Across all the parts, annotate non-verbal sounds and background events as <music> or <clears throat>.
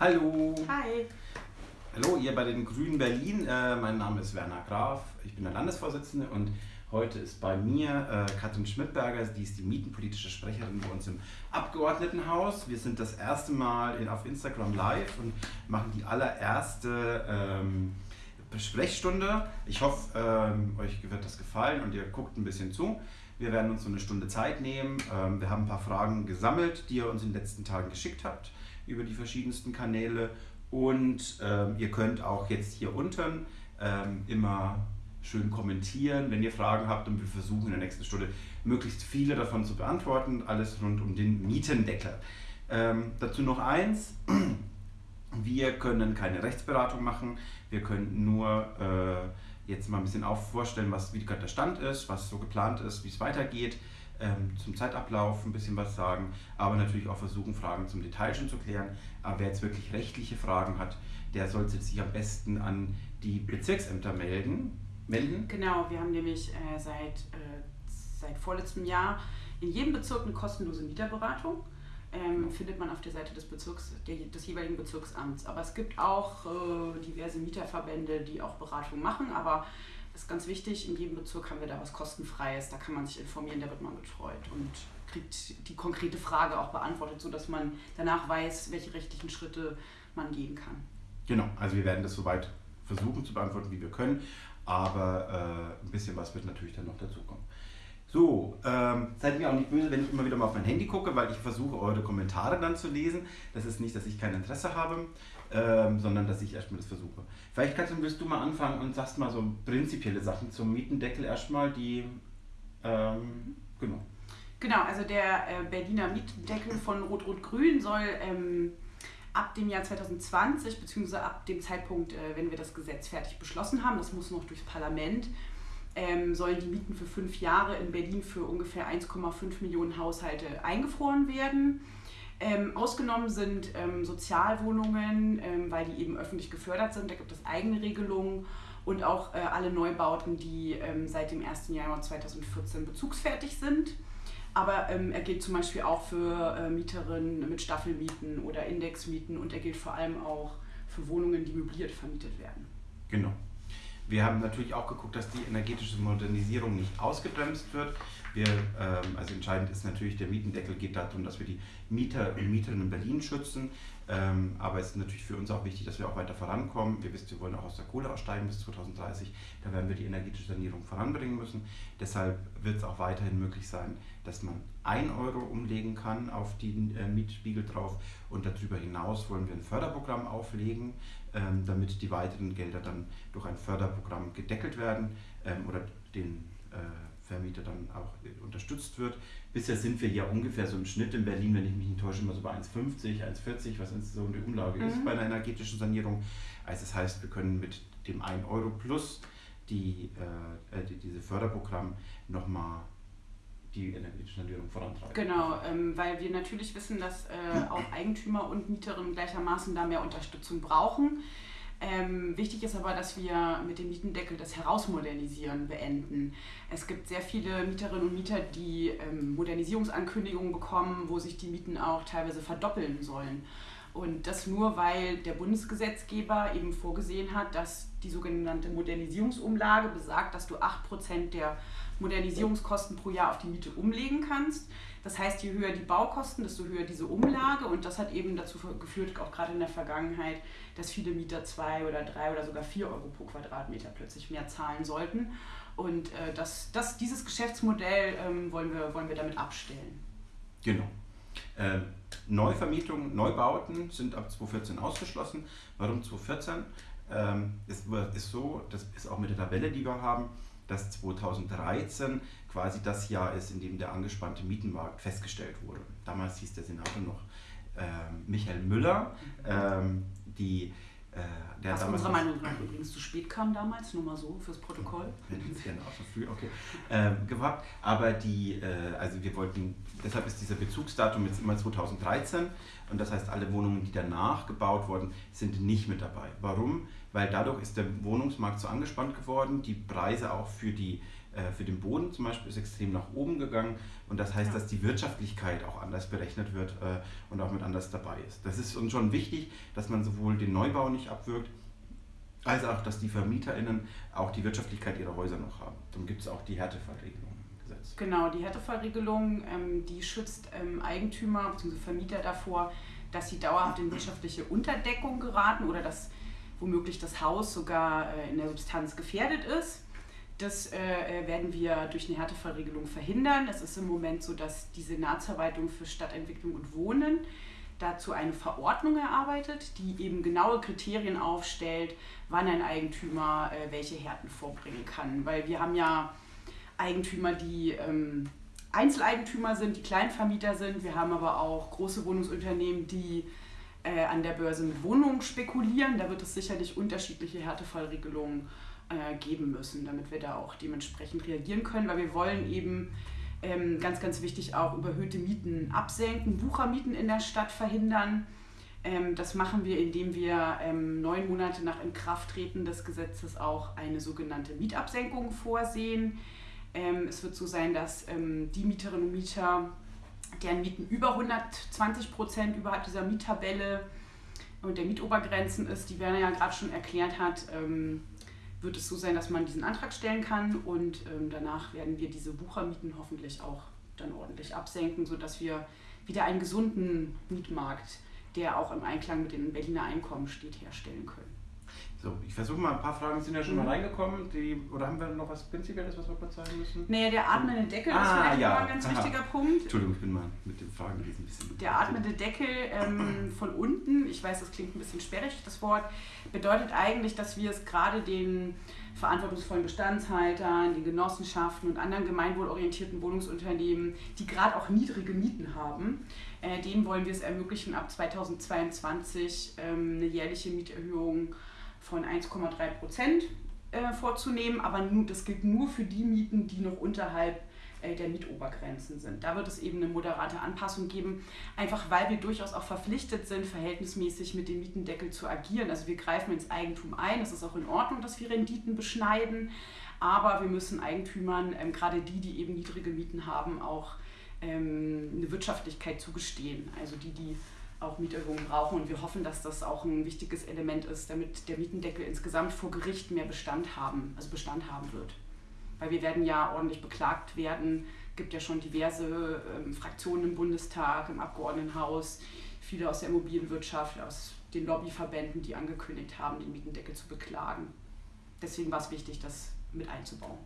Hallo. Hi. Hallo, ihr bei den Grünen Berlin. Äh, mein Name ist Werner Graf. Ich bin der Landesvorsitzende und heute ist bei mir äh, Katrin Schmidberger. Die ist die mietenpolitische Sprecherin bei uns im Abgeordnetenhaus. Wir sind das erste Mal in, auf Instagram live und machen die allererste ähm, Sprechstunde. Ich hoffe, ähm, euch wird das gefallen und ihr guckt ein bisschen zu. Wir werden uns so eine Stunde Zeit nehmen. Ähm, wir haben ein paar Fragen gesammelt, die ihr uns in den letzten Tagen geschickt habt über die verschiedensten Kanäle. Und ähm, ihr könnt auch jetzt hier unten ähm, immer schön kommentieren, wenn ihr Fragen habt. Und wir versuchen in der nächsten Stunde möglichst viele davon zu beantworten. Alles rund um den Mietendeckel. Ähm, dazu noch eins. <clears throat> Wir können keine Rechtsberatung machen. Wir können nur äh, jetzt mal ein bisschen auf vorstellen, was, wie gerade der Stand ist, was so geplant ist, wie es weitergeht ähm, zum Zeitablauf ein bisschen was sagen, aber natürlich auch versuchen, Fragen zum Detail schon zu klären. Aber wer jetzt wirklich rechtliche Fragen hat, der sollte sich am besten an die Bezirksämter melden. melden. Genau, wir haben nämlich äh, seit, äh, seit vorletztem Jahr in jedem Bezirk eine kostenlose Mieterberatung. Ähm, findet man auf der Seite des Bezirks, der, des jeweiligen Bezirksamts. Aber es gibt auch äh, diverse Mieterverbände, die auch Beratung machen, aber ist ganz wichtig, in jedem Bezirk haben wir da was kostenfreies, da kann man sich informieren, da wird man betreut und kriegt die konkrete Frage auch beantwortet, sodass man danach weiß, welche rechtlichen Schritte man gehen kann. Genau, also wir werden das soweit versuchen zu beantworten, wie wir können, aber äh, ein bisschen was wird natürlich dann noch dazukommen. So, ähm, seid mir auch nicht böse, wenn ich immer wieder mal auf mein Handy gucke, weil ich versuche, eure Kommentare dann zu lesen. Das ist nicht, dass ich kein Interesse habe, ähm, sondern dass ich erstmal das versuche. Vielleicht Katrin, willst du mal anfangen und sagst mal so prinzipielle Sachen zum Mietendeckel erstmal, die, ähm, genau. Genau, also der äh, Berliner Mietendeckel von Rot-Rot-Grün soll ähm, ab dem Jahr 2020, beziehungsweise ab dem Zeitpunkt, äh, wenn wir das Gesetz fertig beschlossen haben, das muss noch durchs Parlament, ähm, sollen die Mieten für fünf Jahre in Berlin für ungefähr 1,5 Millionen Haushalte eingefroren werden. Ähm, ausgenommen sind ähm, Sozialwohnungen, ähm, weil die eben öffentlich gefördert sind. Da gibt es eigene Regelungen und auch äh, alle Neubauten, die ähm, seit dem 1. Januar 2014 bezugsfertig sind. Aber ähm, er gilt zum Beispiel auch für äh, Mieterinnen mit Staffelmieten oder Indexmieten und er gilt vor allem auch für Wohnungen, die möbliert vermietet werden. Genau. Wir haben natürlich auch geguckt, dass die energetische Modernisierung nicht ausgebremst wird. Wir, ähm, also entscheidend ist natürlich, der Mietendeckel geht darum, dass wir die Mieter und Mieterinnen in Berlin schützen. Ähm, aber es ist natürlich für uns auch wichtig, dass wir auch weiter vorankommen. Wir wissen, wir wollen auch aus der Kohle aussteigen bis 2030. Da werden wir die energetische Sanierung voranbringen müssen. Deshalb wird es auch weiterhin möglich sein, dass man 1 Euro umlegen kann auf den äh, Mietspiegel drauf. Und darüber hinaus wollen wir ein Förderprogramm auflegen, damit die weiteren Gelder dann durch ein Förderprogramm gedeckelt werden ähm, oder den äh, Vermieter dann auch unterstützt wird. Bisher sind wir ja ungefähr so im Schnitt in Berlin, wenn ich mich nicht täusche, immer so bei 1,50, 1,40, was so die Umlage mhm. ist bei einer energetischen Sanierung. Also das heißt, wir können mit dem 1 Euro plus die, äh, die, diese Förderprogramm nochmal die energetische Sanierung vorantreiben. Genau, ähm, weil wir natürlich wissen, dass äh, auch Eigentümer und Mieterinnen gleichermaßen da mehr Unterstützung brauchen. Ähm, wichtig ist aber, dass wir mit dem Mietendeckel das Herausmodernisieren beenden. Es gibt sehr viele Mieterinnen und Mieter, die ähm, Modernisierungsankündigungen bekommen, wo sich die Mieten auch teilweise verdoppeln sollen. Und das nur, weil der Bundesgesetzgeber eben vorgesehen hat, dass die sogenannte Modernisierungsumlage besagt, dass du 8% der Modernisierungskosten pro Jahr auf die Miete umlegen kannst. Das heißt, je höher die Baukosten, desto höher diese Umlage. Und das hat eben dazu geführt, auch gerade in der Vergangenheit, dass viele Mieter zwei oder drei oder sogar vier Euro pro Quadratmeter plötzlich mehr zahlen sollten. Und äh, das, das, dieses Geschäftsmodell ähm, wollen, wir, wollen wir damit abstellen. Genau. Ähm, Neuvermietungen, Neubauten sind ab 2014 ausgeschlossen. Warum 2014? Ähm, ist, ist so, das ist auch mit der Tabelle, die wir haben, dass 2013 quasi das Jahr ist, in dem der angespannte Mietenmarkt festgestellt wurde. Damals hieß der Senator noch ähm, Michael Müller, ähm, die äh, der Was unserer Meinung nach übrigens zu spät kam damals, nur mal so fürs Protokoll. Gerne auch schon früh, okay. Ähm, gehabt. Aber die, äh, also wir wollten, deshalb ist dieser Bezugsdatum jetzt immer 2013 und das heißt, alle Wohnungen, die danach gebaut wurden, sind nicht mit dabei. Warum? Weil dadurch ist der Wohnungsmarkt so angespannt geworden, die Preise auch für die äh, für den Boden zum Beispiel ist extrem nach oben gegangen und das heißt, ja. dass die Wirtschaftlichkeit auch anders berechnet wird äh, und auch mit anders dabei ist. Das ist uns schon wichtig, dass man sowohl den Neubau nicht abwirkt, als auch, dass die VermieterInnen auch die Wirtschaftlichkeit ihrer Häuser noch haben. Dann gibt es auch die Härtefallregelung im Gesetz. Genau, die Härtefallregelung, ähm, die schützt ähm, Eigentümer bzw. Vermieter davor, dass sie dauerhaft in wirtschaftliche Unterdeckung geraten oder dass womöglich das Haus sogar äh, in der Substanz gefährdet ist. Das äh, äh, werden wir durch eine Härtefallregelung verhindern. Es ist im Moment so, dass die Senatsverwaltung für Stadtentwicklung und Wohnen dazu eine Verordnung erarbeitet, die eben genaue Kriterien aufstellt, wann ein Eigentümer äh, welche Härten vorbringen kann. Weil wir haben ja Eigentümer, die ähm, Einzeleigentümer sind, die Kleinvermieter sind. Wir haben aber auch große Wohnungsunternehmen, die äh, an der Börse mit Wohnungen spekulieren. Da wird es sicherlich unterschiedliche Härtefallregelungen äh, geben müssen, damit wir da auch dementsprechend reagieren können, weil wir wollen eben ähm, ganz, ganz wichtig auch überhöhte Mieten absenken, Wuchermieten in der Stadt verhindern. Ähm, das machen wir, indem wir ähm, neun Monate nach Inkrafttreten des Gesetzes auch eine sogenannte Mietabsenkung vorsehen. Ähm, es wird so sein, dass ähm, die Mieterinnen und Mieter, deren Mieten über 120 Prozent überhalb dieser Miettabelle und der Mietobergrenzen ist, die Werner ja gerade schon erklärt hat, ähm, wird es so sein, dass man diesen Antrag stellen kann und ähm, danach werden wir diese Buchermieten hoffentlich auch dann ordentlich absenken, sodass wir wieder einen gesunden Mietmarkt, der auch im Einklang mit den Berliner Einkommen steht, herstellen können. So, ich versuche mal ein paar Fragen sind ja schon mhm. mal reingekommen. Die, oder haben wir noch was Prinzipielles, was wir kurz sagen müssen? Naja, der atmende Deckel ah, ist vielleicht ja. ein ganz Aha. wichtiger Punkt. Entschuldigung, ich bin mal mit den Fragen ein bisschen. Der atmende Deckel ähm, von unten, ich weiß, das klingt ein bisschen sperrig, das Wort, bedeutet eigentlich, dass wir es gerade den verantwortungsvollen Bestandshaltern, den Genossenschaften und anderen gemeinwohlorientierten Wohnungsunternehmen, die gerade auch niedrige Mieten haben, äh, denen wollen wir es ermöglichen, ab 2022 ähm, eine jährliche Mieterhöhung von 1,3 Prozent äh, vorzunehmen, aber nur, das gilt nur für die Mieten, die noch unterhalb äh, der Mietobergrenzen sind. Da wird es eben eine moderate Anpassung geben, einfach weil wir durchaus auch verpflichtet sind, verhältnismäßig mit dem Mietendeckel zu agieren. Also wir greifen ins Eigentum ein, es ist auch in Ordnung, dass wir Renditen beschneiden, aber wir müssen Eigentümern, ähm, gerade die, die eben niedrige Mieten haben, auch ähm, eine Wirtschaftlichkeit zugestehen. Also die, die auch Mieterhöhungen brauchen. Und wir hoffen, dass das auch ein wichtiges Element ist, damit der Mietendeckel insgesamt vor Gericht mehr Bestand haben, also Bestand haben wird. Weil wir werden ja ordentlich beklagt werden. Es gibt ja schon diverse ähm, Fraktionen im Bundestag, im Abgeordnetenhaus, viele aus der Immobilienwirtschaft, aus den Lobbyverbänden, die angekündigt haben, den Mietendeckel zu beklagen. Deswegen war es wichtig, das mit einzubauen.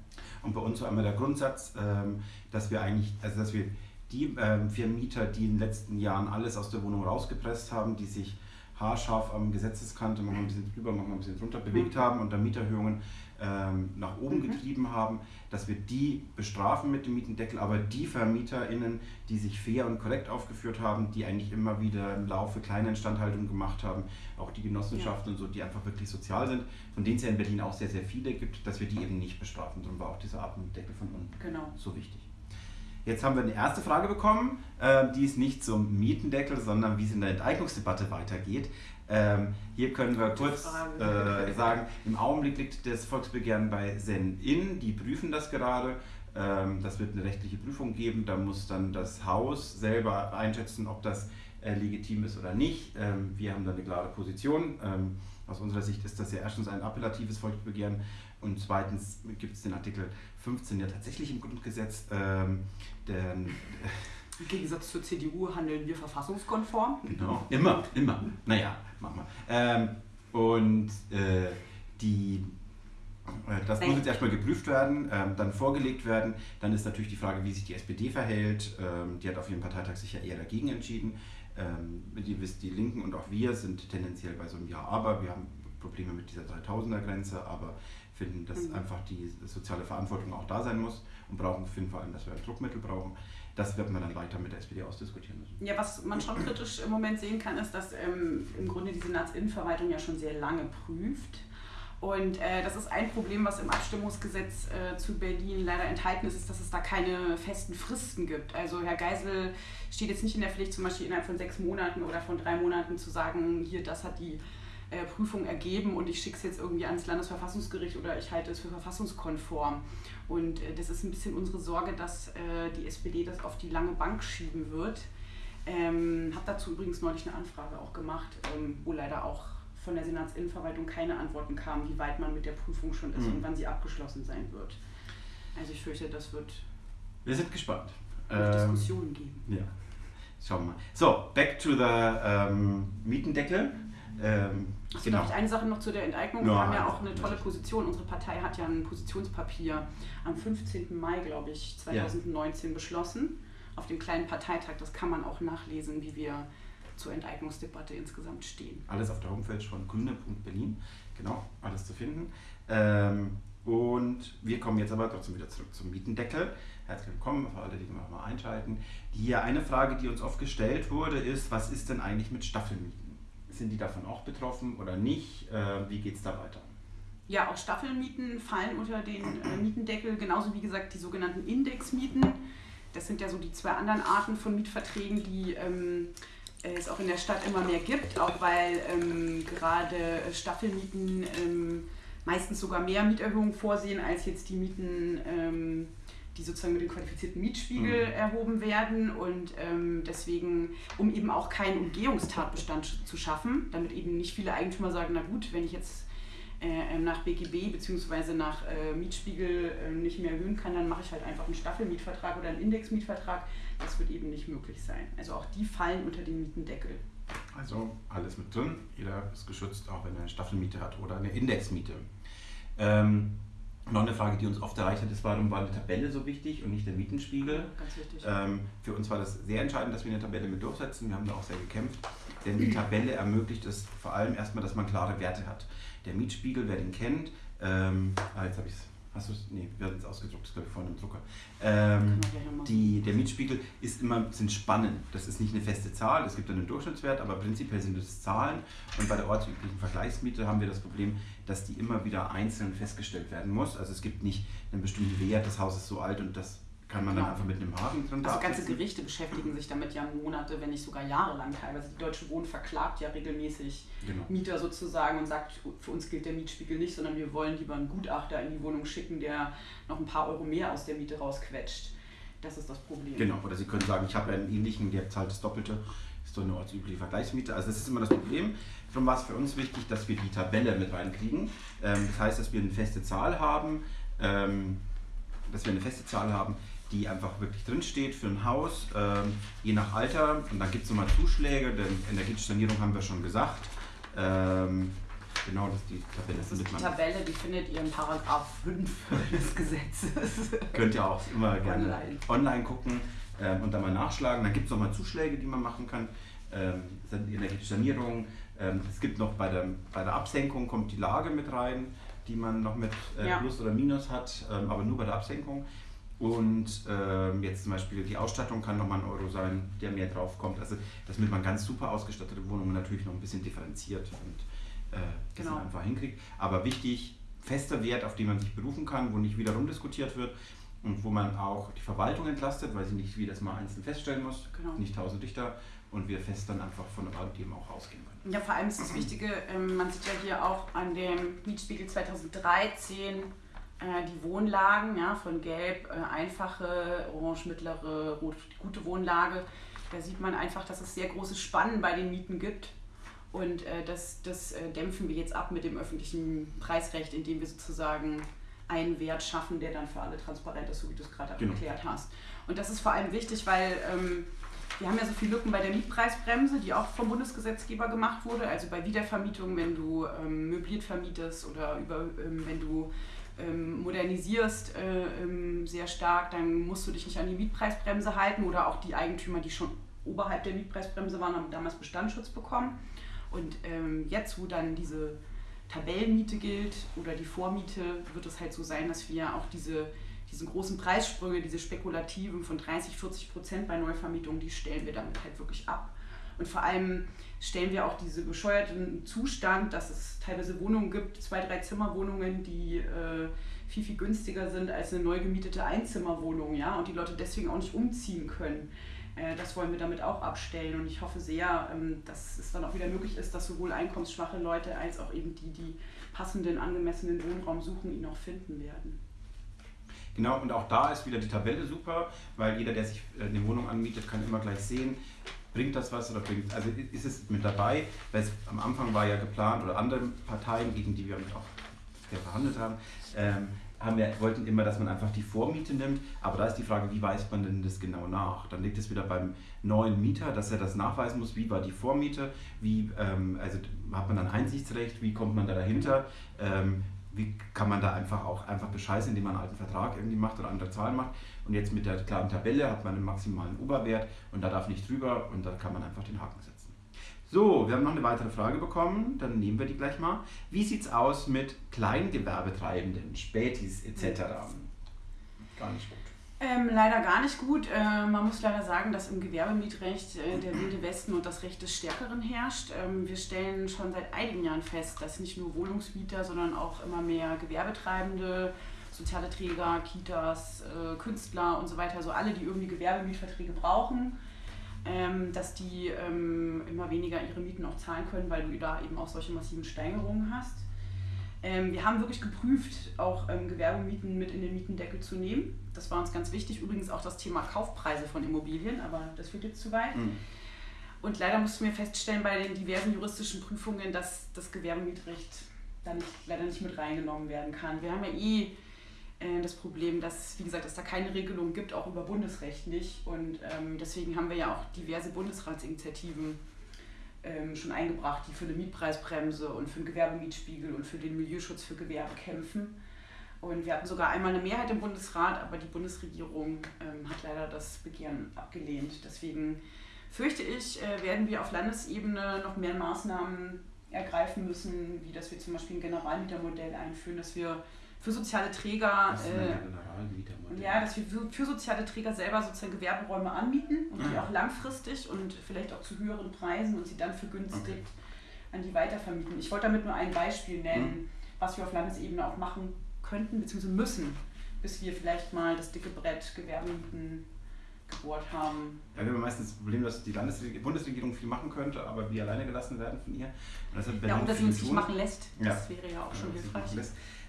Und bei uns war immer der Grundsatz, ähm, dass wir eigentlich, also dass wir die ähm, Vermieter, die in den letzten Jahren alles aus der Wohnung rausgepresst haben, die sich haarscharf am Gesetzeskante, manchmal ein bisschen drüber, manchmal ein bisschen drunter bewegt mhm. haben und da Mieterhöhungen ähm, nach oben mhm. getrieben haben, dass wir die bestrafen mit dem Mietendeckel, aber die VermieterInnen, die sich fair und korrekt aufgeführt haben, die eigentlich immer wieder im Laufe kleine Instandhaltungen gemacht haben, auch die Genossenschaften ja. und so, die einfach wirklich sozial sind, von denen es ja in Berlin auch sehr, sehr viele gibt, dass wir die eben nicht bestrafen. Darum war auch dieser Atmendeckel von unten genau. so wichtig. Jetzt haben wir eine erste Frage bekommen, äh, die ist nicht zum Mietendeckel, sondern wie es in der Enteignungsdebatte weitergeht. Ähm, hier können wir kurz äh, sagen, im Augenblick liegt das Volksbegehren bei Zen-In, die prüfen das gerade. Ähm, das wird eine rechtliche Prüfung geben, da muss dann das Haus selber einschätzen, ob das äh, legitim ist oder nicht. Ähm, wir haben da eine klare Position. Ähm, aus unserer Sicht ist das ja erstens ein appellatives Volksbegehren und zweitens gibt es den Artikel 15 ja tatsächlich im Grundgesetz. Ähm, der, Im Gegensatz zur CDU handeln wir verfassungskonform. Genau, immer, immer. Naja, machen wir. Ähm, und äh, die, äh, das muss jetzt erstmal geprüft werden, ähm, dann vorgelegt werden. Dann ist natürlich die Frage, wie sich die SPD verhält. Ähm, die hat auf ihrem Parteitag sich ja eher dagegen entschieden. Ähm, die, die Linken und auch wir sind tendenziell bei so einem Ja, aber wir haben Probleme mit dieser 3000er-Grenze, aber finden, dass mhm. einfach die soziale Verantwortung auch da sein muss und brauchen, finden vor allem, dass wir ein Druckmittel brauchen. Das wird man dann weiter mit der SPD ausdiskutieren müssen. Ja, was man schon kritisch im Moment sehen kann, ist, dass ähm, im Grunde die Senatsinnenverwaltung ja schon sehr lange prüft. Und äh, das ist ein Problem, was im Abstimmungsgesetz äh, zu Berlin leider enthalten ist, ist, dass es da keine festen Fristen gibt. Also Herr Geisel steht jetzt nicht in der Pflicht, zum Beispiel innerhalb von sechs Monaten oder von drei Monaten zu sagen, hier, das hat die äh, Prüfung ergeben und ich schicke es jetzt irgendwie ans Landesverfassungsgericht oder ich halte es für verfassungskonform. Und äh, das ist ein bisschen unsere Sorge, dass äh, die SPD das auf die lange Bank schieben wird. Ähm, habe dazu übrigens neulich eine Anfrage auch gemacht, ähm, wo leider auch von der Senatsinnenverwaltung keine Antworten kamen, wie weit man mit der Prüfung schon ist mhm. und wann sie abgeschlossen sein wird. Also ich fürchte, das wird. Wir sind gespannt. Ähm, Diskussionen geben. Ja. Schauen wir mal. So, back to the ähm, Mietendeckel. Ähm, Achso, genau. eine Sache noch zu der Enteignung. Wir haben ja auch eine tolle Position. Unsere Partei hat ja ein Positionspapier am 15. Mai, glaube ich, 2019 ja. beschlossen. Auf dem kleinen Parteitag. Das kann man auch nachlesen, wie wir zur Enteignungsdebatte insgesamt stehen. Alles auf der Homepage von grüne.berlin. Genau, alles zu finden. Ähm, und wir kommen jetzt aber trotzdem wieder zurück zum Mietendeckel. Herzlich willkommen für alle, die noch mal einschalten. Hier eine Frage, die uns oft gestellt wurde, ist, was ist denn eigentlich mit Staffelmieten? Sind die davon auch betroffen oder nicht? Äh, wie geht es da weiter? Ja, auch Staffelmieten fallen unter den äh, Mietendeckel, genauso wie gesagt die sogenannten Indexmieten. Das sind ja so die zwei anderen Arten von Mietverträgen, die ähm, es auch in der Stadt immer mehr gibt, auch weil ähm, gerade Staffelmieten ähm, meistens sogar mehr Mieterhöhungen vorsehen als jetzt die Mieten ähm, die sozusagen mit dem qualifizierten Mietspiegel mhm. erhoben werden und ähm, deswegen, um eben auch keinen Umgehungstatbestand zu schaffen, damit eben nicht viele Eigentümer sagen, na gut, wenn ich jetzt äh, ähm, nach BGB bzw. nach äh, Mietspiegel äh, nicht mehr erhöhen kann, dann mache ich halt einfach einen Staffelmietvertrag oder einen Indexmietvertrag. Das wird eben nicht möglich sein. Also auch die fallen unter den Mietendeckel. Also alles mit drin, jeder ist geschützt, auch wenn er eine Staffelmiete hat oder eine Indexmiete. Ähm, noch eine Frage, die uns oft erreicht hat, ist, warum war eine Tabelle so wichtig und nicht der Mietenspiegel? Ganz wichtig. Ähm, für uns war das sehr entscheidend, dass wir eine Tabelle mit durchsetzen. Wir haben da auch sehr gekämpft, denn die Tabelle ermöglicht es vor allem erstmal, dass man klare Werte hat. Der Mietspiegel, wer den kennt, ähm, ah, jetzt habe ich es Hast du es? Nee, wir hatten es ausgedruckt, das glaube ich vorne im Drucker. Ähm, die, der Mietspiegel ist immer, sind Spannen. Das ist nicht eine feste Zahl, es gibt einen Durchschnittswert, aber prinzipiell sind es Zahlen. Und bei der ortsüblichen Vergleichsmiete haben wir das Problem, dass die immer wieder einzeln festgestellt werden muss. Also es gibt nicht einen bestimmten Wert, das Haus ist so alt und das kann man dann einfach mit einem Haken drin Also ganze Gerichte beschäftigen sich damit ja Monate, wenn nicht sogar jahrelang teilweise. Die Deutsche Wohnen verklagt ja regelmäßig genau. Mieter sozusagen und sagt, für uns gilt der Mietspiegel nicht, sondern wir wollen lieber einen Gutachter in die Wohnung schicken, der noch ein paar Euro mehr aus der Miete rausquetscht. Das ist das Problem. Genau, oder Sie können sagen, ich habe einen ähnlichen, der zahlt das Doppelte, ist doch eine ortsübliche Vergleichsmiete. Also das ist immer das Problem. Darum war es für uns wichtig, dass wir die Tabelle mit reinkriegen. Ähm, das heißt, dass wir eine feste Zahl haben, ähm, dass wir eine feste Zahl haben, die einfach wirklich drinsteht für ein Haus, ähm, je nach Alter. Und dann gibt es nochmal Zuschläge, denn energetische Sanierung haben wir schon gesagt. Genau, das ist die Tabelle. Das ist die Tabelle, die findet ihr in Paragraph 5 des Gesetzes. Könnt ihr auch immer gerne online, online gucken ähm, und dann mal nachschlagen. Dann gibt es nochmal Zuschläge, die man machen kann. Ähm, energetische Sanierung. Ähm, es gibt noch bei der, bei der Absenkung kommt die Lage mit rein, die man noch mit äh, ja. Plus oder Minus hat, ähm, aber nur bei der Absenkung. Und ähm, jetzt zum Beispiel die Ausstattung kann nochmal ein Euro sein, der mehr drauf kommt. Also damit man ganz super ausgestattete Wohnungen natürlich noch ein bisschen differenziert und äh, das genau. einfach hinkriegt. Aber wichtig, fester Wert, auf den man sich berufen kann, wo nicht wiederum diskutiert wird und wo man auch die Verwaltung entlastet, weil sie nicht jedes Mal einzeln feststellen muss, genau. nicht tausend Dichter und wir fest dann einfach von dem auch ausgehen können. Ja, vor allem ist das <clears throat> Wichtige, ähm, man sieht ja hier auch an dem Mietspiegel 2013 äh, die Wohnlagen, ja, von Gelb äh, einfache, Orange mittlere, Rot gute Wohnlage. Da sieht man einfach, dass es sehr große Spannen bei den Mieten gibt. Und äh, das, das äh, dämpfen wir jetzt ab mit dem öffentlichen Preisrecht, indem wir sozusagen einen Wert schaffen, der dann für alle transparent ist, so wie du es gerade genau. erklärt hast. Und das ist vor allem wichtig, weil ähm, wir haben ja so viele Lücken bei der Mietpreisbremse, die auch vom Bundesgesetzgeber gemacht wurde. Also bei Wiedervermietung, wenn du ähm, möbliert vermietest oder über, ähm, wenn du ähm, modernisierst äh, ähm, sehr stark, dann musst du dich nicht an die Mietpreisbremse halten oder auch die Eigentümer, die schon oberhalb der Mietpreisbremse waren, haben damals Bestandsschutz bekommen. Und ähm, jetzt, wo dann diese Tabellenmiete gilt oder die Vormiete, wird es halt so sein, dass wir auch diese, diese großen Preissprünge, diese spekulativen von 30, 40 Prozent bei Neuvermietungen, die stellen wir damit halt wirklich ab. Und vor allem stellen wir auch diese bescheuerten Zustand, dass es teilweise Wohnungen gibt, zwei, drei Zimmerwohnungen, die äh, viel, viel günstiger sind als eine neu gemietete Einzimmerwohnung, ja, und die Leute deswegen auch nicht umziehen können. Äh, das wollen wir damit auch abstellen und ich hoffe sehr, ähm, dass es dann auch wieder möglich ist, dass sowohl einkommensschwache Leute als auch eben die, die passenden, angemessenen Wohnraum suchen, ihn auch finden werden. Genau, und auch da ist wieder die Tabelle super, weil jeder, der sich äh, eine Wohnung anmietet, kann immer gleich sehen, bringt das was oder bringt also ist es mit dabei, weil es am Anfang war ja geplant oder andere Parteien, gegen die wir auch verhandelt haben, ähm, haben wir, wollten immer, dass man einfach die Vormiete nimmt, aber da ist die Frage, wie weist man denn das genau nach? Dann liegt es wieder beim neuen Mieter, dass er das nachweisen muss, wie war die Vormiete, wie, ähm, also hat man dann Einsichtsrecht, wie kommt man da dahinter, ähm, wie kann man da einfach auch einfach bescheißen, indem man einen alten Vertrag irgendwie macht oder andere Zahlen macht. Und jetzt mit der klaren Tabelle hat man einen maximalen Oberwert und da darf nicht drüber und da kann man einfach den Haken setzen. So, wir haben noch eine weitere Frage bekommen, dann nehmen wir die gleich mal. Wie sieht es aus mit Kleingewerbetreibenden, Spätis etc.? Gar nicht gut. Ähm, leider gar nicht gut. Äh, man muss leider sagen, dass im Gewerbemietrecht äh, der wilde Westen und das Recht des Stärkeren herrscht. Ähm, wir stellen schon seit einigen Jahren fest, dass nicht nur Wohnungsmieter, sondern auch immer mehr Gewerbetreibende, soziale Träger, Kitas, äh, Künstler und so weiter, also alle, die irgendwie Gewerbemietverträge brauchen, ähm, dass die ähm, immer weniger ihre Mieten auch zahlen können, weil du da eben auch solche massiven Steigerungen hast. Ähm, wir haben wirklich geprüft, auch ähm, Gewerbemieten mit in den Mietendeckel zu nehmen. Das war uns ganz wichtig. Übrigens auch das Thema Kaufpreise von Immobilien, aber das führt jetzt zu weit. Mhm. Und leider mussten wir feststellen bei den diversen juristischen Prüfungen, dass das Gewerbemietrecht da nicht, leider nicht mit reingenommen werden kann. Wir haben ja eh das Problem, dass, wie gesagt, es da keine Regelung gibt, auch über Bundesrecht nicht. Und ähm, deswegen haben wir ja auch diverse Bundesratsinitiativen ähm, schon eingebracht, die für eine Mietpreisbremse und für einen Gewerbemietspiegel und für den Milieuschutz für Gewerbe kämpfen. Und wir hatten sogar einmal eine Mehrheit im Bundesrat, aber die Bundesregierung ähm, hat leider das Begehren abgelehnt. Deswegen fürchte ich, äh, werden wir auf Landesebene noch mehr Maßnahmen ergreifen müssen, wie dass wir zum Beispiel ein Generalmietermodell einführen, dass wir für soziale Träger. Das äh, ja, dass wir für, soziale Träger selber sozusagen Gewerberäume anmieten und die auch langfristig und vielleicht auch zu höheren Preisen und sie dann vergünstigt okay. an die weitervermieten. Ich wollte damit nur ein Beispiel nennen, mhm. was wir auf Landesebene auch machen könnten bzw. müssen, bis wir vielleicht mal das dicke Brett Gewerbemieten gebohrt haben. Ja, wir haben meistens das Problem, dass die Landesregierung, Bundesregierung viel machen könnte, aber wir alleine gelassen werden von ihr. Und ja, und dass sie uns nicht machen lässt. Das ja. wäre ja auch schon hilfreich.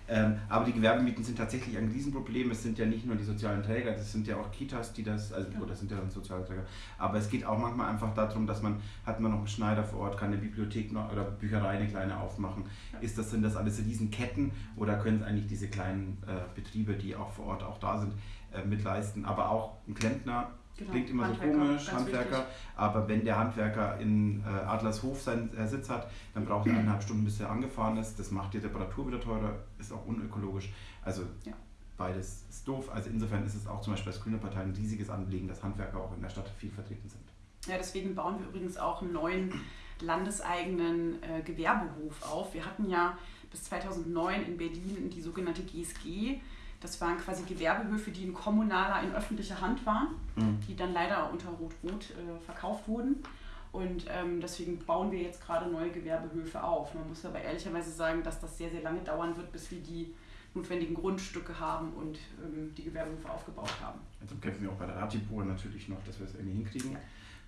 Ähm, aber die Gewerbemieten sind tatsächlich ein Riesenproblem. Es sind ja nicht nur die sozialen Träger, das sind ja auch Kitas, die das, also ja. das sind ja dann soziale Träger. Aber es geht auch manchmal einfach darum, dass man, hat man noch einen Schneider vor Ort, kann eine Bibliothek noch, oder Bücherei eine kleine aufmachen. Ja. Ist das, sind das alles Riesenketten oder können es eigentlich diese kleinen äh, Betriebe, die auch vor Ort auch da sind, äh, mitleisten? Aber auch ein Klempner Genau. Klingt immer so komisch, Handwerker, wichtig. aber wenn der Handwerker in äh, Adlershof seinen äh, Sitz hat, dann braucht er eineinhalb Stunden, bis er angefahren ist. Das macht die Reparatur wieder teurer, ist auch unökologisch. Also ja. beides ist doof. Also insofern ist es auch zum Beispiel als Grüne Partei ein riesiges Anliegen, dass Handwerker auch in der Stadt viel vertreten sind. Ja, deswegen bauen wir übrigens auch einen neuen landeseigenen äh, Gewerbehof auf. Wir hatten ja bis 2009 in Berlin die sogenannte GSG das waren quasi Gewerbehöfe, die in kommunaler, in öffentlicher Hand waren, mhm. die dann leider unter Rot-Rot äh, verkauft wurden. Und ähm, deswegen bauen wir jetzt gerade neue Gewerbehöfe auf. Man muss aber ehrlicherweise sagen, dass das sehr, sehr lange dauern wird, bis wir die notwendigen Grundstücke haben und ähm, die Gewerbehöfe aufgebaut haben. Also kämpfen wir auch bei der Ratibur natürlich noch, dass wir es irgendwie hinkriegen.